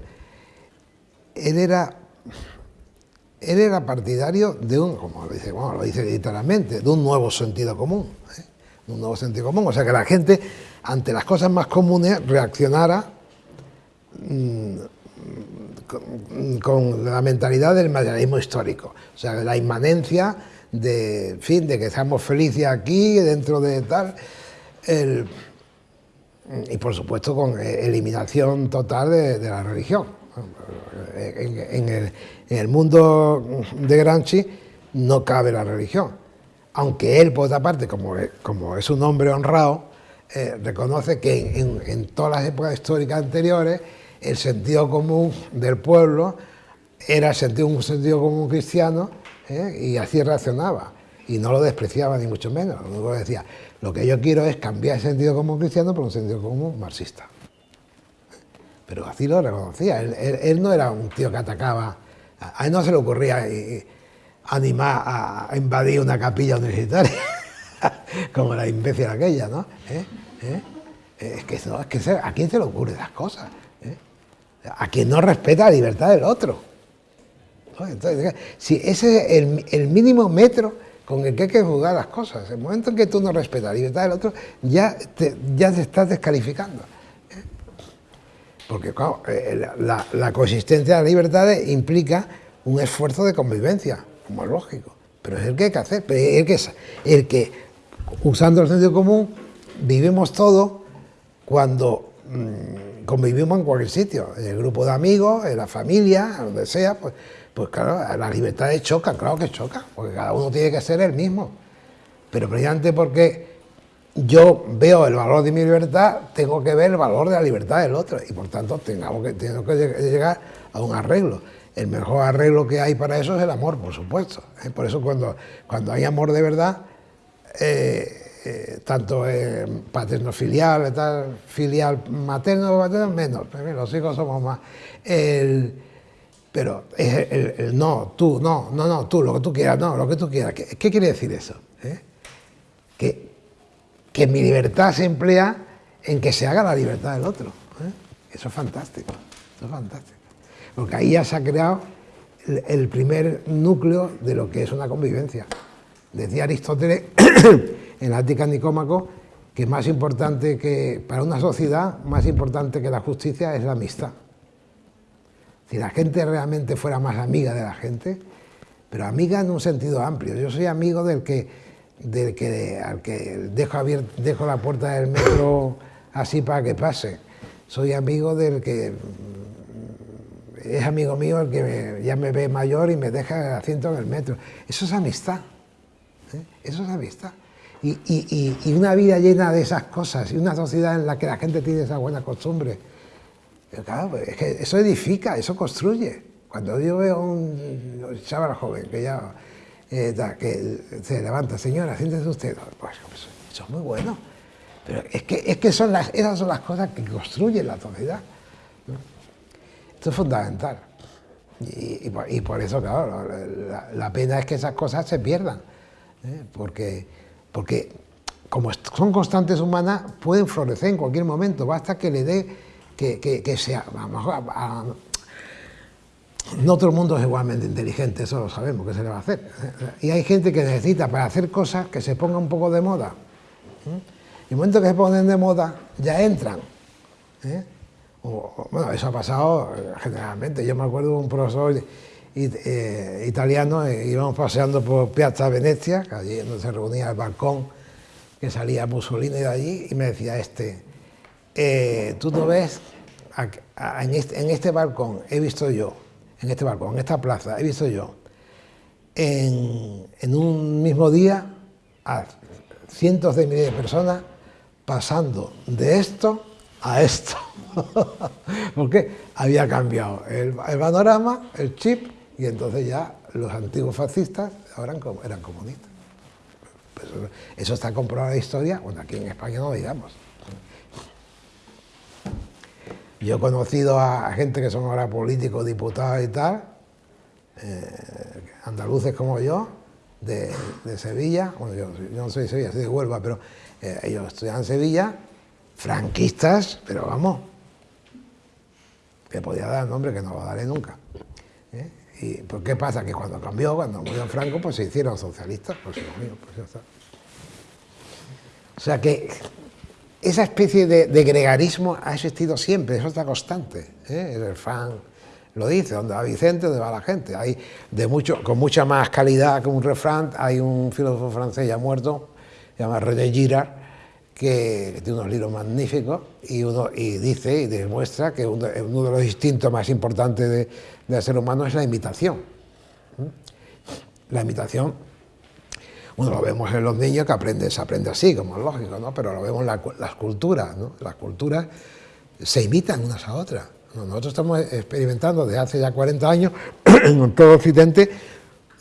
él era, él era partidario de un, como lo dice, bueno, lo dice literalmente, de un nuevo sentido común. ¿eh? Un nuevo sentido común. O sea, que la gente, ante las cosas más comunes, reaccionara mm, con, la mentalidad del materialismo histórico. O sea, de la inmanencia de, fin, de que estamos felices aquí, dentro de tal. Y por supuesto con eliminación total de la religión. En, el, el, mundo de Gramsci no cabe la religión, aunque él, por otra parte, como, es un hombre honrado, eh, reconoce que en, todas las épocas históricas anteriores el sentido común del pueblo era sentido, un sentido común cristiano ¿eh? y así reaccionaba y no lo despreciaba ni mucho menos, lo decía, lo que yo quiero es cambiar el sentido común cristiano por un sentido común marxista. Pero así lo reconocía, él, no era un tío que atacaba, a él no se le ocurría animar a invadir una capilla universitaria, como la imbécil aquella, ¿no? ¿Eh? ¿Eh? Es que, no, es que ¿a quién se le ocurren esas cosas? ¿Eh? A quien no respeta la libertad del otro. Entonces, si ese es el, mínimo metro con el que hay que juzgar las cosas. El momento en que tú no respetas la libertad del otro, ya ya te estás descalificando. ¿Eh? Porque claro, eh, la, la, coexistencia de las libertades implica un esfuerzo de convivencia, como es lógico. Pero es el que hay que hacer, es el que, el que usando el sentido común, vivimos todo cuando mmm, convivimos en cualquier sitio, en el grupo de amigos, en la familia, donde sea, pues pues claro, las libertades chocan, claro que chocan, porque cada uno tiene que ser el mismo. Pero precisamente porque yo veo el valor de mi libertad, tengo que ver el valor de la libertad del otro y por tanto tengamos que, tengo que llegar a un arreglo. El mejor arreglo que hay para eso es el amor, por supuesto. ¿eh? Por eso cuando, cuando hay amor de verdad, eh, eh, tanto eh, paterno filial, materno, materno, menos, los hijos somos más. El, pero es el, no, tú, no, no, no, tú, lo que tú quieras, no, lo que tú quieras. ¿Qué, qué quiere decir eso? Que, que, mi libertad se emplea en que se haga la libertad del otro. ¿eh? Eso es fantástico, eso es fantástico. Porque ahí ya se ha creado el, primer núcleo de lo que es una convivencia. Decía Aristóteles en la Ática Nicómaco que más importante que, para una sociedad, más importante que la justicia es la amistad si la gente realmente fuera más amiga de la gente, pero amiga en un sentido amplio. Yo soy amigo del que, del que al que dejo, abierto, dejo la puerta del metro así para que pase. Soy amigo del que es amigo mío el que ya me ve mayor y me deja el asiento en el metro. Eso es amistad. ¿eh? Eso es amistad. Y, y, y, una vida llena de esas cosas y una sociedad en la que la gente tiene esa buena costumbre pero claro, pues, es que eso edifica, eso construye. Cuando yo veo un chaval joven que ya eh, que se levanta, señora, siéntese usted, pues eso es muy bueno. Pero es que, es que son esas son las cosas que construyen la sociedad. Esto es fundamental. Y, y, por, eso, claro, la, pena es que esas cosas se pierdan. ¿eh? Porque, porque como son constantes humanas, pueden florecer en cualquier momento. Basta que le dé que, que, sea, a, no todo el mundo es igualmente inteligente, eso lo sabemos, que se le va a hacer. Y hay gente que necesita para hacer cosas que se ponga un poco de moda. Y el momento que se ponen de moda, ya entran. ¿eh? Bueno, eso ha pasado eh, generalmente. Yo me acuerdo de un profesor eh, italiano, eh, íbamos paseando por Piazza Venecia, que allí donde se reunía el balcón, que salía Mussolini de allí, y me decía este, eh, tú no ves, este, en, este, balcón he visto yo, en este balcón, en esta plaza, he visto yo, en, un mismo día a cientos de miles de personas pasando de esto a esto. Porque había cambiado el, panorama, el chip, y entonces ya los antiguos fascistas ahora eran comunistas. Eso, eso, está comprobado en la historia, bueno, aquí en España no digamos. Yo he conocido a gente que son ahora políticos, diputados y tal, eh, andaluces como yo, de, de Sevilla, bueno, yo, no soy de Sevilla, soy de Huelva, pero eh, ellos estudian en Sevilla, franquistas, pero vamos, Le podía dar el nombre que no lo daré nunca. ¿eh? ¿Y por qué pasa? Que cuando cambió, cuando murió Franco, pues se hicieron socialistas, pues, pues ya está. O sea que esa especie de, gregarismo ha existido siempre, eso está constante. ¿eh? El refrán lo dice, donde va Vicente, donde va la gente. Hay de mucho, con mucha más calidad que un refrán, hay un filósofo francés ya muerto, se llama René Girard, que tiene unos libros magníficos y, uno, y dice y demuestra que uno, de los instintos más importantes del ser humano es la imitación. La imitación bueno, lo vemos en los niños que aprenden, se aprende así, como es lógico, ¿no? Pero lo vemos en las culturas, ¿no? Las culturas se imitan unas a otras. Nosotros estamos experimentando desde hace ya 40 años en todo Occidente,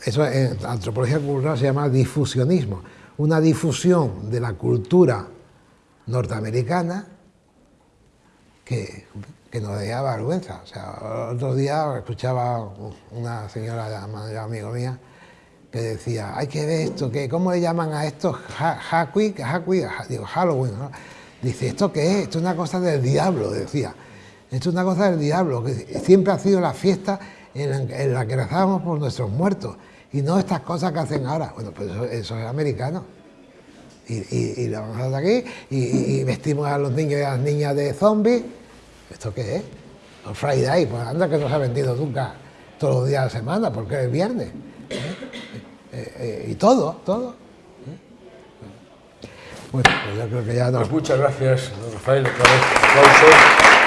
eso en antropología cultural se llama difusionismo, una difusión de la cultura norteamericana que, que nos da vergüenza. O sea, otro día escuchaba una señora, amigo mía, que decía, hay que ver esto, que ¿cómo le llaman a esto? Halloween, digo, Dice, ¿esto qué es? Esto es una cosa del diablo, decía. Esto es una cosa del diablo, que siempre ha sido la fiesta en la, que rezábamos por nuestros muertos, y no estas cosas que hacen ahora. Bueno, pues eso, es americano. Y, y, lo vamos a hacer aquí, y, vestimos a los niños y a las niñas de zombies. ¿Esto qué es? El Friday, pues anda que no se ha vendido nunca todos los días de la semana, porque es viernes. Eh, eh, y todo, todo. Bueno, pues yo creo que ya no. Pues muchas gracias, Rafael, por aplauso.